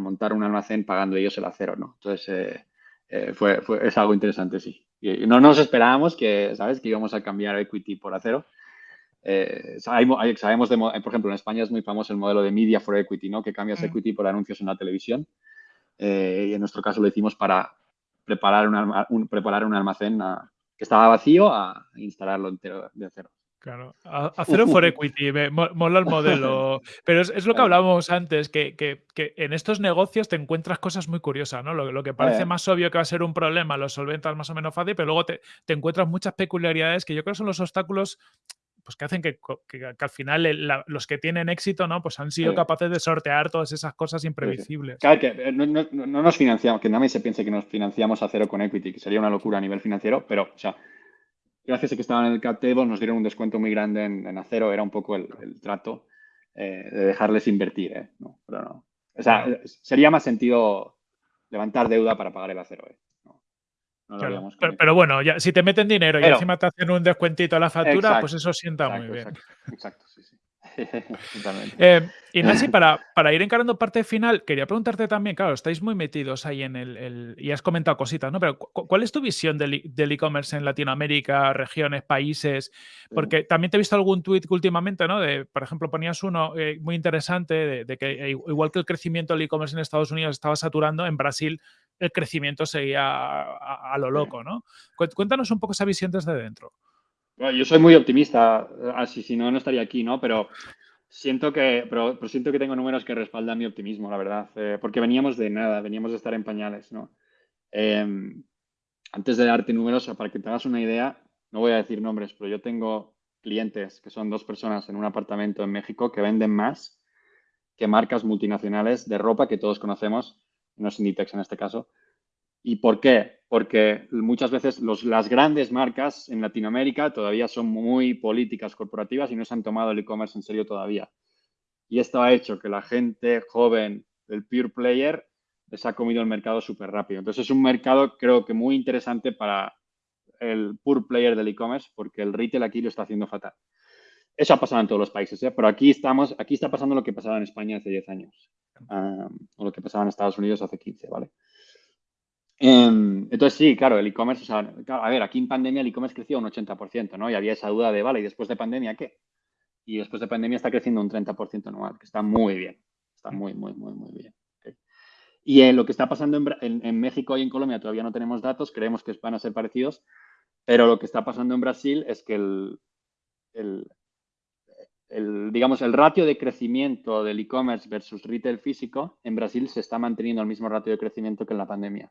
montar un almacén pagando ellos el acero, ¿no? Entonces, eh, eh, fue, es algo interesante, sí. No nos esperábamos que, ¿sabes? Que íbamos a cambiar equity por acero, eh, sabemos, de, por ejemplo, en España es muy famoso el modelo de Media for Equity, ¿no? Que cambias mm. equity por anuncios en la televisión. Eh, y en nuestro caso lo hicimos para preparar un, preparar un almacén que estaba vacío a instalarlo entero de cero. Claro, acero for equity, mola el modelo. Pero es, lo que hablábamos antes, que, que, que, en estos negocios te encuentras cosas muy curiosas, ¿no? Lo, lo que parece más obvio que va a ser un problema, lo solventas más o menos fácil, pero luego te, te, encuentras muchas peculiaridades que yo creo que son los obstáculos pues que hacen que, al final los que tienen éxito, ¿no? Pues han sido capaces de sortear todas esas cosas imprevisibles. Claro, que eh, no, nos financiamos, que nadie se piense que nos financiamos a cero con equity, que sería una locura a nivel financiero, pero, o sea, gracias a que estaban en el cap table nos dieron un descuento muy grande en, acero, era un poco el, trato. de dejarles invertir, ¿eh? No, pero no. O sea, sería más sentido levantar deuda para pagar el acero, ¿eh? Pero, bueno, ya, si te meten dinero y encima te hacen un descuentito a la factura, pues eso sienta muy bien. Exacto, sí, sí. eh, Ignasi, para, para, ir encarando parte final, quería preguntarte también, claro, estáis muy metidos ahí en el, y has comentado cositas, ¿no? Pero ¿cuál es tu visión del e-commerce en Latinoamérica, regiones, países? Porque también te he visto algún tuit últimamente, ¿no? De, por ejemplo, ponías uno eh, muy interesante de, que eh, igual que el crecimiento del e-commerce en Estados Unidos estaba saturando, en Brasil el crecimiento seguía a, lo loco, ¿no? Cuéntanos un poco esa visión desde dentro. yo soy muy optimista, así si no, no estaría aquí, ¿no? Pero siento que, pero, siento que tengo números que respaldan mi optimismo, la verdad, eh, porque veníamos de nada, veníamos de estar en pañales, ¿no? Em, antes de darte números, para que te hagas una idea, no voy a decir nombres, pero yo tengo clientes que son dos personas en un apartamento en México que venden más que marcas multinacionales de ropa que todos conocemos no es Inditex en este caso. ¿Y por qué? Porque muchas veces las grandes marcas en Latinoamérica todavía son muy políticas corporativas y no se han tomado el e-commerce en serio todavía. Y esto ha hecho que la gente joven, el pure player, les ha comido el mercado súper rápido. Entonces es un mercado creo que muy interesante para el pure player del e-commerce porque el retail aquí lo está haciendo fatal. Eso ha pasado en todos los países, ¿eh? pero aquí estamos, aquí está pasando lo que pasaba en España hace 10 años o lo que pasaba en Estados Unidos hace 15, ¿vale? Em, entonces, sí, claro, el e-commerce, a ver, aquí en pandemia el e-commerce creció un 80%, ¿no? Y había esa duda de, vale, ¿y después de pandemia qué? Y después de pandemia está creciendo un 30% anual, que está muy bien, está muy, muy, muy, muy bien. Y lo que está pasando en, México y en Colombia todavía no tenemos datos, creemos que van a ser parecidos, pero lo que está pasando en Brasil es que el, digamos, el ratio de crecimiento del e-commerce versus retail físico en Brasil se está manteniendo al mismo ratio de crecimiento que en la pandemia.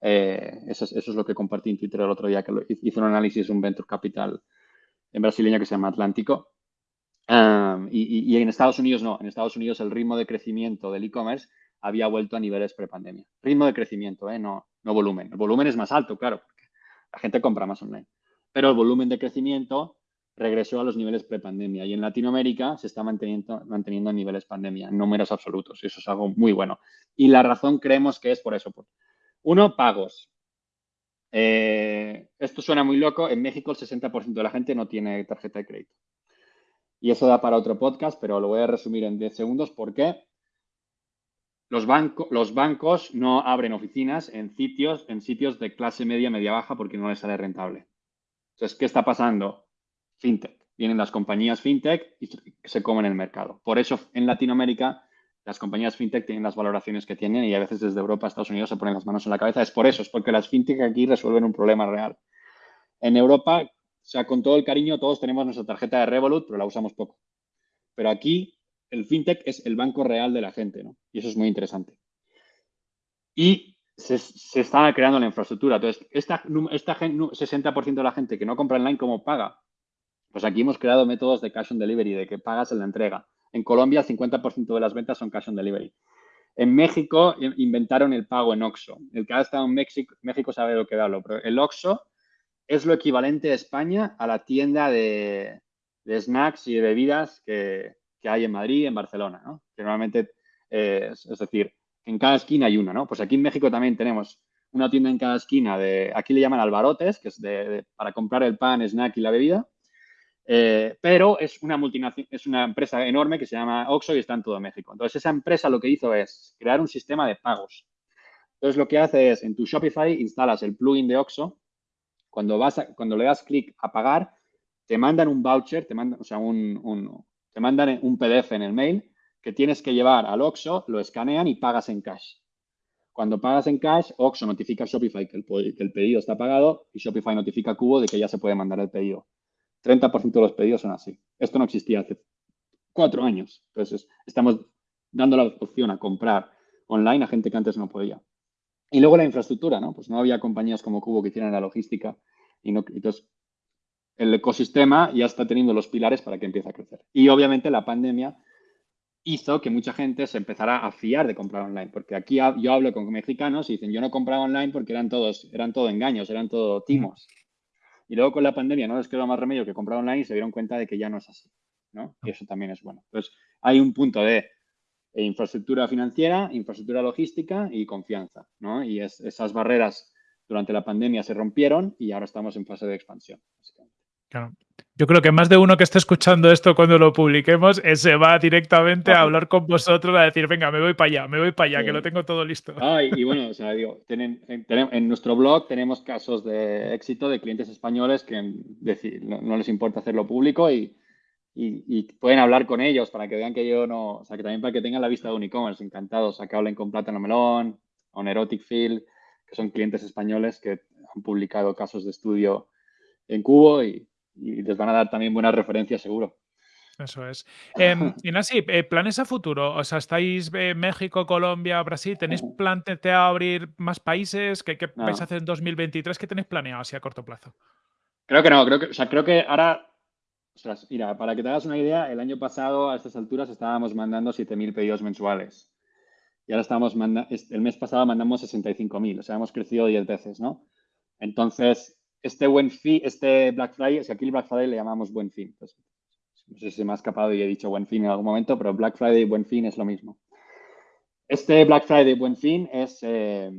Eh, eso, es, lo que compartí en Twitter el otro día, que hizo un análisis un venture capital en brasileño que se llama Atlántico. y, en Estados Unidos no, en Estados Unidos el ritmo de crecimiento del e-commerce había vuelto a niveles prepandemia. Ritmo de crecimiento, ¿eh? no, no volumen. El volumen es más alto, claro, porque la gente compra más online. Pero el volumen de crecimiento regresó a los niveles prepandemia y en Latinoamérica se está manteniendo, manteniendo a niveles pandemia, en números absolutos. Eso es algo muy bueno. Y la razón creemos que es por eso. Uno, pagos. Eh, esto suena muy loco. En México el 60% de la gente no tiene tarjeta de crédito. Y eso da para otro podcast, pero lo voy a resumir en 10 segundos. ¿Por qué? Los, los bancos no abren oficinas en sitios, en sitios de clase media, media baja, porque no les sale rentable. Entonces, ¿qué está pasando? Fintech. Vienen las compañías fintech y se comen el mercado. Por eso en Latinoamérica las compañías fintech tienen las valoraciones que tienen y a veces desde Europa a Estados Unidos se ponen las manos en la cabeza. Es por eso, es porque las fintech aquí resuelven un problema real. En Europa, o sea, con todo el cariño, todos tenemos nuestra tarjeta de Revolut, pero la usamos poco. Pero aquí el fintech es el banco real de la gente, ¿no? Y eso es muy interesante. Y se, está creando la infraestructura. Entonces, esta, esta 60% de la gente que no compra online, ¿cómo paga? Pues aquí hemos creado métodos de cash on delivery, de que pagas en la entrega. En Colombia, el 50% de las ventas son cash on delivery. En México inventaron el pago en OXO. El que ha estado en México, México sabe de lo que hablo, pero el OXO es lo equivalente a España a la tienda de, snacks y de bebidas que, hay en Madrid, en Barcelona, ¿no? normalmente, es, decir, en cada esquina hay una, ¿no? Pues aquí en México también tenemos una tienda en cada esquina de, aquí le llaman albarotes, que es para comprar el pan, snack y la bebida. Eh, pero es una multinacional, es una empresa enorme que se llama Oxo y está en todo México. Entonces, esa empresa lo que hizo es crear un sistema de pagos. Entonces, lo que hace es, en tu Shopify instalas el plugin de Oxo. Cuando, vas cuando le das clic a pagar, te mandan un voucher, te mandan, o sea, un, te mandan un PDF en el mail que tienes que llevar al Oxo, lo escanean y pagas en cash. Cuando pagas en cash, Oxo notifica a Shopify que el, que el pedido está pagado y Shopify notifica a Cubo de que ya se puede mandar el pedido. 30% de los pedidos son así. Esto no existía hace cuatro años. Entonces, estamos dando la opción a comprar online a gente que antes no podía. Y luego la infraestructura, ¿no? Pues no había compañías como Cubo que hicieran la logística. Y no, entonces, el ecosistema ya está teniendo los pilares para que empiece a crecer. Y obviamente la pandemia hizo que mucha gente se empezara a fiar de comprar online. Porque aquí yo hablo con mexicanos y dicen, yo no compraba online porque eran todos, eran todo engaños, eran todo timos. Y luego con la pandemia no les quedó más remedio que comprar online y se dieron cuenta de que ya no es así. ¿no? Y eso también es bueno. Entonces, hay un punto de infraestructura financiera, infraestructura logística y confianza, ¿no? Y esas barreras durante la pandemia se rompieron y ahora estamos en fase de expansión. Claro. Yo creo que más de uno que esté escuchando esto cuando lo publiquemos eh, se va directamente a hablar con vosotros, a decir, venga, me voy para allá, me voy para allá, que lo tengo todo listo. y, bueno, o sea, digo, en, nuestro blog tenemos casos de éxito de clientes españoles que no, les importa hacerlo público y, pueden hablar con ellos para que vean que yo no, o sea, que también para que tengan la vista de un e-commerce, encantados, a que hablen con Plátano Melón, o Erotic Field, que son clientes españoles que han publicado casos de estudio en Cubo y, y les van a dar también buenas referencias seguro. Eso es. Eh, Inasi, planes a futuro. O sea, estáis en México, Colombia, Brasil. ¿Tenéis planteado abrir más países? ¿Qué, qué vais a hacer en 2023? ¿Qué tenéis planeado así a corto plazo? Creo que no. Creo que, o sea, creo que ahora. Ostras, mira, para que te hagas una idea, el año pasado a estas alturas estábamos mandando 7.000 pedidos mensuales. Y ahora estamos mandando. El mes pasado mandamos 65.000. O sea, hemos crecido 10 veces, ¿no? Entonces, este buen fin, este Black Friday, o aquí el Black Friday le llamamos buen fin. Pues, no sé si me ha escapado y he dicho buen fin en algún momento, pero Black Friday y buen fin es lo mismo. Este Black Friday buen fin es, eh,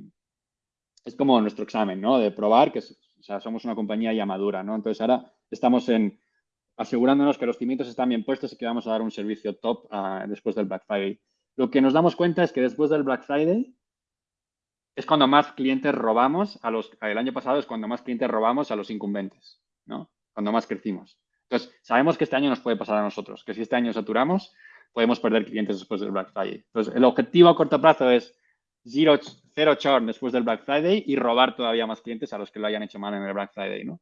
es como nuestro examen, ¿no? De probar que o sea, somos una compañía ya madura, ¿no? Entonces ahora estamos en asegurándonos que los cimientos están bien puestos y que vamos a dar un servicio top ah, después del Black Friday. Lo que nos damos cuenta es que después del Black Friday es cuando más clientes robamos a los, el año pasado es cuando más clientes robamos a los incumbentes, ¿no? Cuando más crecimos. Entonces, sabemos que este año nos puede pasar a nosotros, que si este año saturamos, podemos perder clientes después del Black Friday. Entonces, el objetivo a corto plazo es zero, cero churn después del Black Friday y robar todavía más clientes a los que lo hayan hecho mal en el Black Friday, ¿no?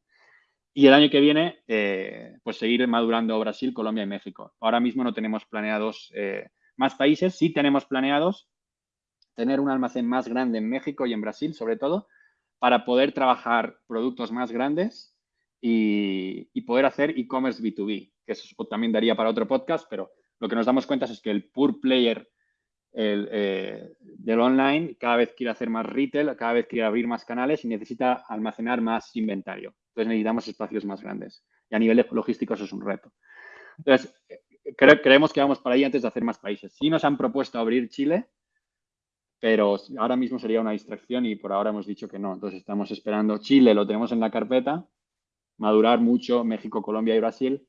Y el año que viene, eh, pues seguir madurando Brasil, Colombia y México. Ahora mismo no tenemos planeados eh, más países, sí tenemos planeados tener un almacén más grande en México y en Brasil, sobre todo, para poder trabajar productos más grandes y, poder hacer e-commerce B2B, que eso también daría para otro podcast, pero lo que nos damos cuenta es que el pure player eh, del online cada vez quiere hacer más retail, cada vez quiere abrir más canales y necesita almacenar más inventario. Entonces necesitamos espacios más grandes. Y a nivel logístico eso es un reto. Entonces, creemos que vamos para ahí antes de hacer más países. Sí nos han propuesto abrir Chile, pero ahora mismo sería una distracción y por ahora hemos dicho que no. Entonces estamos esperando. Chile lo tenemos en la carpeta, madurar mucho, México, Colombia y Brasil.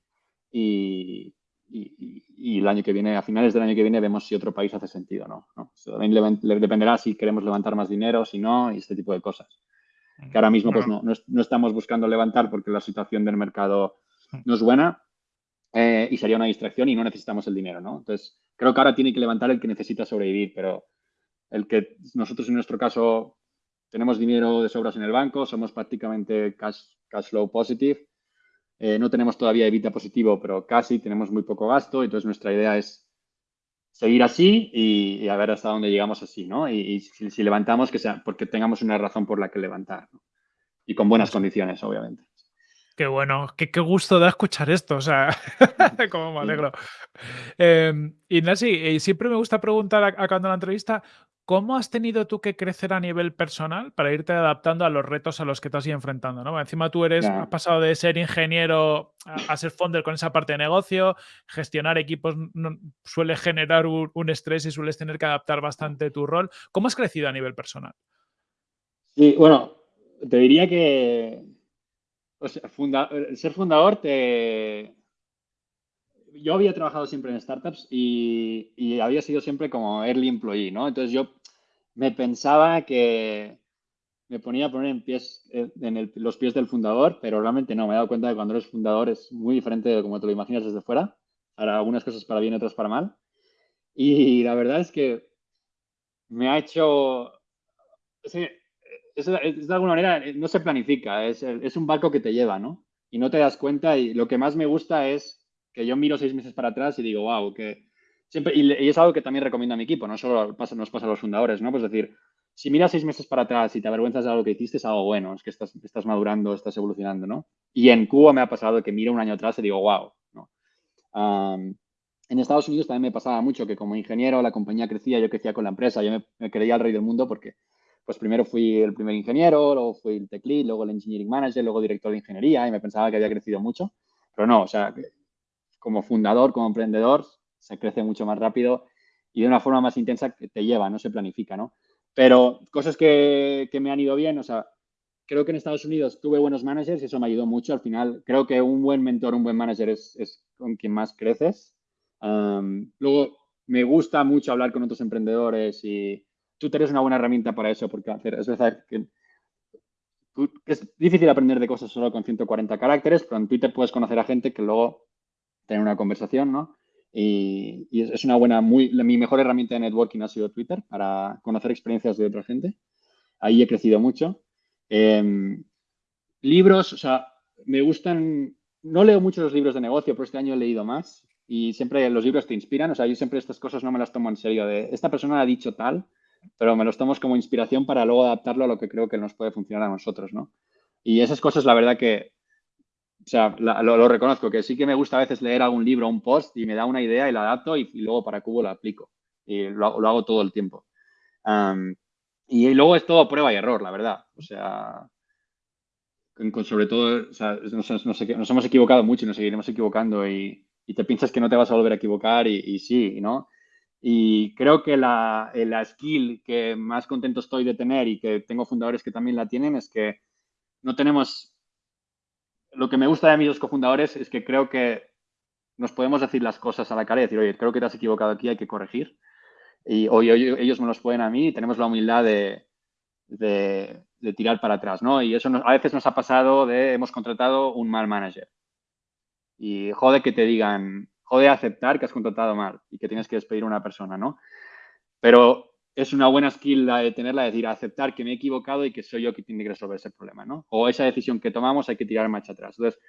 Y, el año que viene, a finales del año que viene, vemos si otro país hace sentido o no. También le, dependerá si queremos levantar más dinero, si no, y este tipo de cosas. Que ahora mismo pues no, no, estamos buscando levantar porque la situación del mercado no es buena eh, y sería una distracción y no necesitamos el dinero, ¿no? Entonces, creo que ahora tiene que levantar el que necesita sobrevivir, pero el que nosotros en nuestro caso tenemos dinero de sobras en el banco, somos prácticamente cash, flow positive, eh, no tenemos todavía evita positivo, pero casi tenemos muy poco gasto, entonces nuestra idea es seguir así y, a ver hasta dónde llegamos así, ¿no? Y, si, levantamos, que sea porque tengamos una razón por la que levantar, Y con buenas condiciones, obviamente. Qué bueno, qué, gusto da escuchar esto, o sea, cómo me alegro. Eh, Ignasi, eh, siempre me gusta preguntar acabando la entrevista, ¿Cómo has tenido tú que crecer a nivel personal para irte adaptando a los retos a los que te has ido enfrentando? ¿no? Encima tú eres, has pasado de ser ingeniero a, ser founder con esa parte de negocio, gestionar equipos suele generar un, estrés y sueles tener que adaptar bastante tu rol. ¿Cómo has crecido a nivel personal? Sí, bueno, te diría que ser fundador te, yo había trabajado siempre en startups y, había sido siempre como early employee, ¿no? Entonces yo me pensaba que me ponía a poner en, pies, en los pies del fundador, pero realmente no, me he dado cuenta de que cuando eres fundador es muy diferente de como te lo imaginas desde fuera. Para algunas cosas para bien, otras para mal. Y la verdad es que me ha hecho... Es, de alguna manera, no se planifica, es, es un barco que te lleva, ¿no? Y no te das cuenta y lo que más me gusta es que yo miro seis meses para atrás y digo, wow, que siempre, y, es algo que también recomiendo a mi equipo, no solo pasa, nos pasa a los fundadores, ¿no? Pues decir, si miras seis meses para atrás y te avergüenzas de algo que hiciste, es algo bueno, es que estás, estás madurando, estás evolucionando, ¿no? Y en Cuba me ha pasado que miro un año atrás y digo, wow, ¿no? en Estados Unidos también me pasaba mucho que como ingeniero la compañía crecía, yo crecía con la empresa, yo me, creía el rey del mundo porque pues primero fui el primer ingeniero, luego fui el tech lead, luego el engineering manager, luego director de ingeniería y me pensaba que había crecido mucho. Pero no, o sea, como fundador, como emprendedor, se crece mucho más rápido y de una forma más intensa que te lleva, no se planifica, ¿no? Pero cosas que, que me han ido bien, o sea, creo que en Estados Unidos tuve buenos managers y eso me ayudó mucho. Al final, creo que un buen mentor, un buen manager es, con quien más creces. luego, me gusta mucho hablar con otros emprendedores y Twitter es una buena herramienta para eso, porque hacer, es verdad que es difícil aprender de cosas solo con 140 caracteres, pero en Twitter puedes conocer a gente que luego tener una conversación, ¿no? Y, es una buena, muy, mi mejor herramienta de networking ha sido Twitter para conocer experiencias de otra gente. Ahí he crecido mucho. Em, libros, o sea, me gustan, no leo mucho los libros de negocio, pero este año he leído más y siempre los libros te inspiran, o sea, yo siempre estas cosas no me las tomo en serio, de esta persona ha dicho tal, pero me los tomo como inspiración para luego adaptarlo a lo que creo que nos puede funcionar a nosotros, ¿no? Y esas cosas, la verdad que, o sea, lo, reconozco, que sí que me gusta a veces leer algún libro, un post y me da una idea y la adapto y, luego para Cubo lo aplico y lo, lo hago todo el tiempo. Y luego es todo prueba y error, la verdad. O sea, sobre todo, o sea, nos, hemos equivocado mucho y nos seguiremos equivocando y, te piensas que no te vas a volver a equivocar y, sí, ¿no? Y creo que la, la, skill que más contento estoy de tener y que tengo fundadores que también la tienen es que no tenemos... Lo que me gusta de mis dos cofundadores es que creo que nos podemos decir las cosas a la cara y decir, oye, creo que te has equivocado aquí, hay que corregir y hoy, ellos me los pueden a mí y tenemos la humildad de, de, tirar para atrás, ¿no? Y eso a veces nos ha pasado de hemos contratado un mal manager. Y jode que te digan, jode aceptar que has contratado mal y que tienes que despedir a una persona, ¿no? Pero es una buena skill la de tenerla, de decir, aceptar que me he equivocado y que soy yo quien tiene que resolver ese problema, ¿no? O esa decisión que tomamos hay que tirar marcha atrás. Entonces,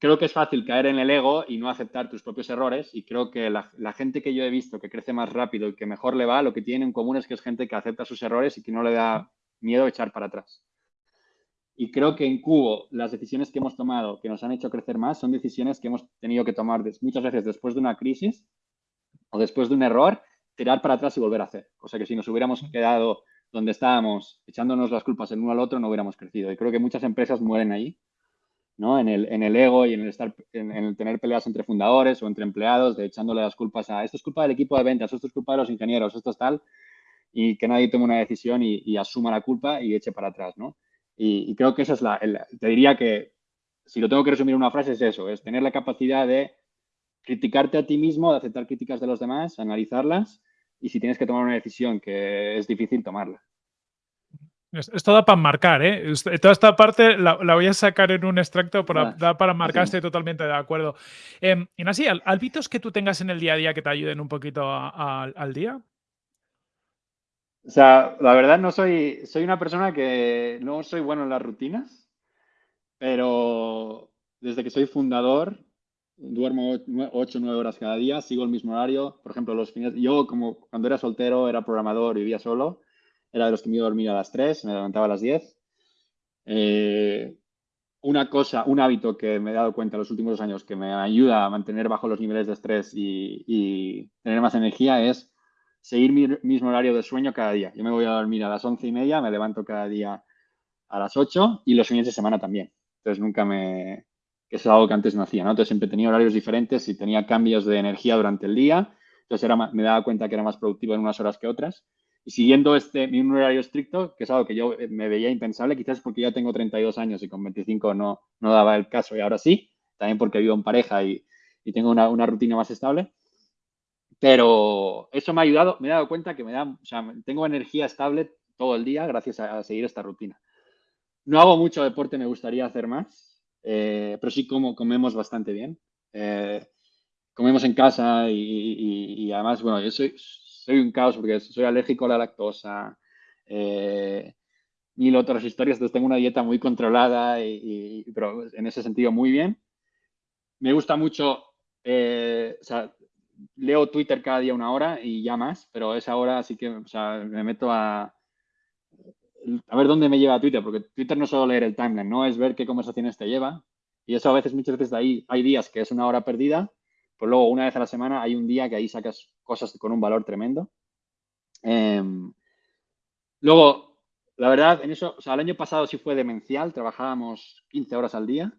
creo que es fácil caer en el ego y no aceptar tus propios errores y creo que la, gente que yo he visto que crece más rápido y que mejor le va, lo que tiene en común es que es gente que acepta sus errores y que no le da miedo echar para atrás. Y creo que en Cubo las decisiones que hemos tomado que nos han hecho crecer más son decisiones que hemos tenido que tomar muchas veces después de una crisis o después de un error, tirar para atrás y volver a hacer. O sea que si nos hubiéramos quedado donde estábamos echándonos las culpas el uno al otro, no hubiéramos crecido. Y creo que muchas empresas mueren ahí ¿no? En el, en el ego y en el, estar, en, el tener peleas entre fundadores o entre empleados, de echándole las culpas a esto es culpa del equipo de ventas, esto es culpa de los ingenieros, esto es tal, y que nadie tome una decisión y, asuma la culpa y eche para atrás, ¿no? Y, creo que esa es la, te diría que si lo tengo que resumir en una frase es eso, es tener la capacidad de criticarte a ti mismo, de aceptar críticas de los demás, analizarlas y si tienes que tomar una decisión que es difícil, tomarla. Esto da para marcar, ¿eh? Toda esta parte la, voy a sacar en un extracto para, para marcar, estoy totalmente de acuerdo. Eh, así, ¿hábitos que tú tengas en el día a día que te ayuden un poquito al día? O sea, la verdad no soy, soy una persona que no soy bueno en las rutinas, pero desde que soy fundador duermo 8 o 9 horas cada día, sigo el mismo horario. Por ejemplo, los fines, yo como cuando era soltero, era programador, vivía solo era de los que me iba a dormir a las 3, me levantaba a las 10. Eh, una cosa, un hábito que me he dado cuenta en los últimos dos años que me ayuda a mantener bajo los niveles de estrés y, tener más energía es seguir mi mismo horario de sueño cada día. Yo me voy a dormir a las once y media, me levanto cada día a las 8 y los fines de semana también. Entonces nunca me... que es algo que antes no hacía, ¿no? Entonces siempre tenía horarios diferentes y tenía cambios de energía durante el día. Entonces era, me daba cuenta que era más productivo en unas horas que otras. Y siguiendo este mi horario estricto, que es algo que yo eh, me veía impensable, quizás porque ya tengo 32 años y con 25 no, no daba el caso y ahora sí, también porque vivo en pareja y, y tengo una, una, rutina más estable. Pero eso me ha ayudado, me he dado cuenta que me da, tengo energía estable todo el día gracias a, seguir esta rutina. No hago mucho deporte, me gustaría hacer más, eh, pero sí como, comemos bastante bien. Eh, comemos en casa y, y, y, además, bueno, yo soy, un caos porque soy alérgico a la lactosa, eh, mil otras historias, entonces tengo una dieta muy controlada, y, pero en ese sentido muy bien. Me gusta mucho, eh, o sea, leo Twitter cada día una hora y ya más, pero esa hora sí que me meto a, a ver dónde me lleva Twitter, porque Twitter no es solo leer el timeline, no es ver qué conversaciones te lleva. Y eso a veces, muchas veces de ahí hay días que es una hora perdida pues luego, una vez a la semana, hay un día que ahí sacas cosas con un valor tremendo. Em, luego, la verdad, en eso, el año pasado sí fue demencial, trabajábamos 15 horas al día,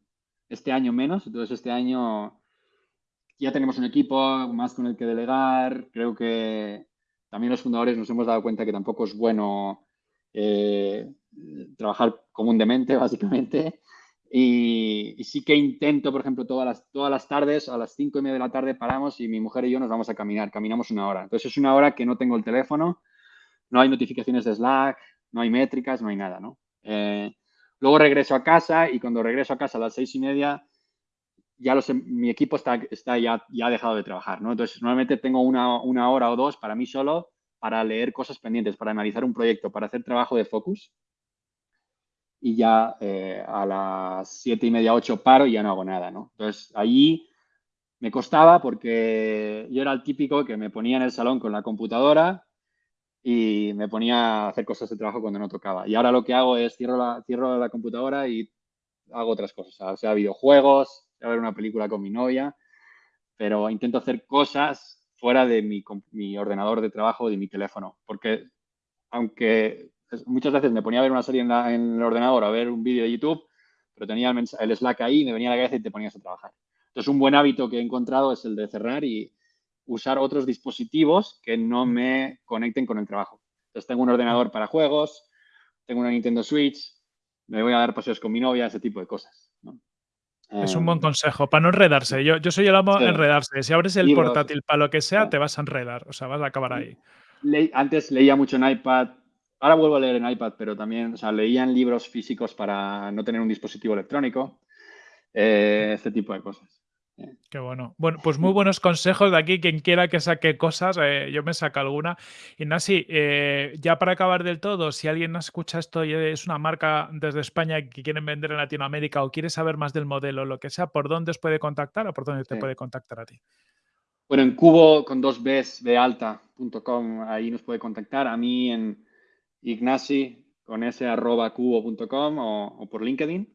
este año menos, entonces este año ya tenemos un equipo más con el que delegar. Creo que también los fundadores nos hemos dado cuenta que tampoco es bueno eh, trabajar comúnmente, básicamente. Y, sí que intento, por ejemplo, todas las, todas las tardes, a las cinco y media de la tarde paramos y mi mujer y yo nos vamos a caminar. Caminamos una hora. Entonces es una hora que no tengo el teléfono, no hay notificaciones de Slack, no hay métricas, no hay nada. Eh, luego regreso a casa y cuando regreso a casa a las seis y media, ya mi equipo está, está ya, ya ha dejado de trabajar, ¿no? Entonces normalmente tengo una, una hora o dos para mí solo para leer cosas pendientes, para analizar un proyecto, para hacer trabajo de focus y ya eh, a las siete y media, ocho paro y ya no hago nada, ¿no? Entonces, allí me costaba porque yo era el típico que me ponía en el salón con la computadora y me ponía a hacer cosas de trabajo cuando no tocaba. Y ahora lo que hago es cierro la, cierro la computadora y hago otras cosas, o sea, videojuegos, a ver una película con mi novia, pero intento hacer cosas fuera de mi, mi ordenador de trabajo, de mi teléfono, porque aunque muchas veces me ponía a ver una serie en, el ordenador, a ver un vídeo de YouTube, pero tenía el, Slack ahí, me venía a la cabeza y te ponías a trabajar. Entonces, un buen hábito que he encontrado es el de cerrar y usar otros dispositivos que no me conecten con el trabajo. Entonces, tengo un ordenador para juegos, tengo una Nintendo Switch, me voy a dar paseos con mi novia, ese tipo de cosas. Es un buen em, consejo, para no enredarse. Yo, yo soy el amo enredarse. Si abres el portátil para lo que sea, te vas a enredar. O sea, vas a acabar ahí. antes leía mucho en iPad, Ahora vuelvo a leer en iPad, pero también, o sea, leían libros físicos para no tener un dispositivo electrónico, eh, este tipo de cosas. Eh. Qué bueno. Bueno, pues muy buenos consejos de aquí. Quien quiera que saque cosas, eh, yo me saco alguna. Y Nasi, ya para acabar del todo, si alguien no escucha esto y es una marca desde España que quieren vender en Latinoamérica o quiere saber más del modelo, lo que sea, ¿por dónde os puede contactar o por dónde te puede contactar a ti? Bueno, en cubo con dos Bs de alta.com, ahí nos puede contactar. A mí en Ignasi con ese arroba cubo.com o, por LinkedIn.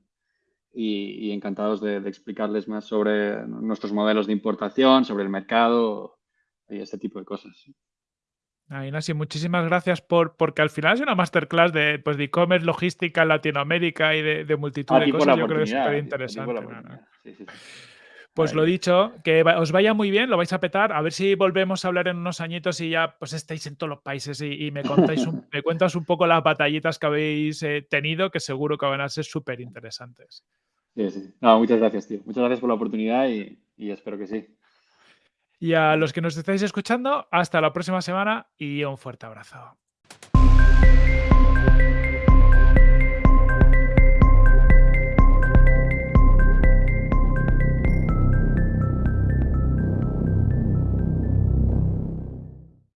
Y, encantados de, explicarles más sobre nuestros modelos de importación, sobre el mercado y este tipo de cosas. Ah, Ignasi, muchísimas gracias por, porque al final es una masterclass de pues, e-commerce, logística en Latinoamérica y de, multitud de cosas. Yo creo que es súper interesante. Sí, sí, pues lo dicho, que os vaya muy bien, lo vais a petar. A ver si volvemos a hablar en unos añitos y ya pues estáis en todos los países y, me contáis un, me cuentas un poco las batallitas que habéis eh, tenido, que seguro que van a ser súper interesantes. Sí, sí. No, muchas gracias, tío. Muchas gracias por la oportunidad y, y espero que sí. Y a los que nos estáis escuchando, hasta la próxima semana y un fuerte abrazo.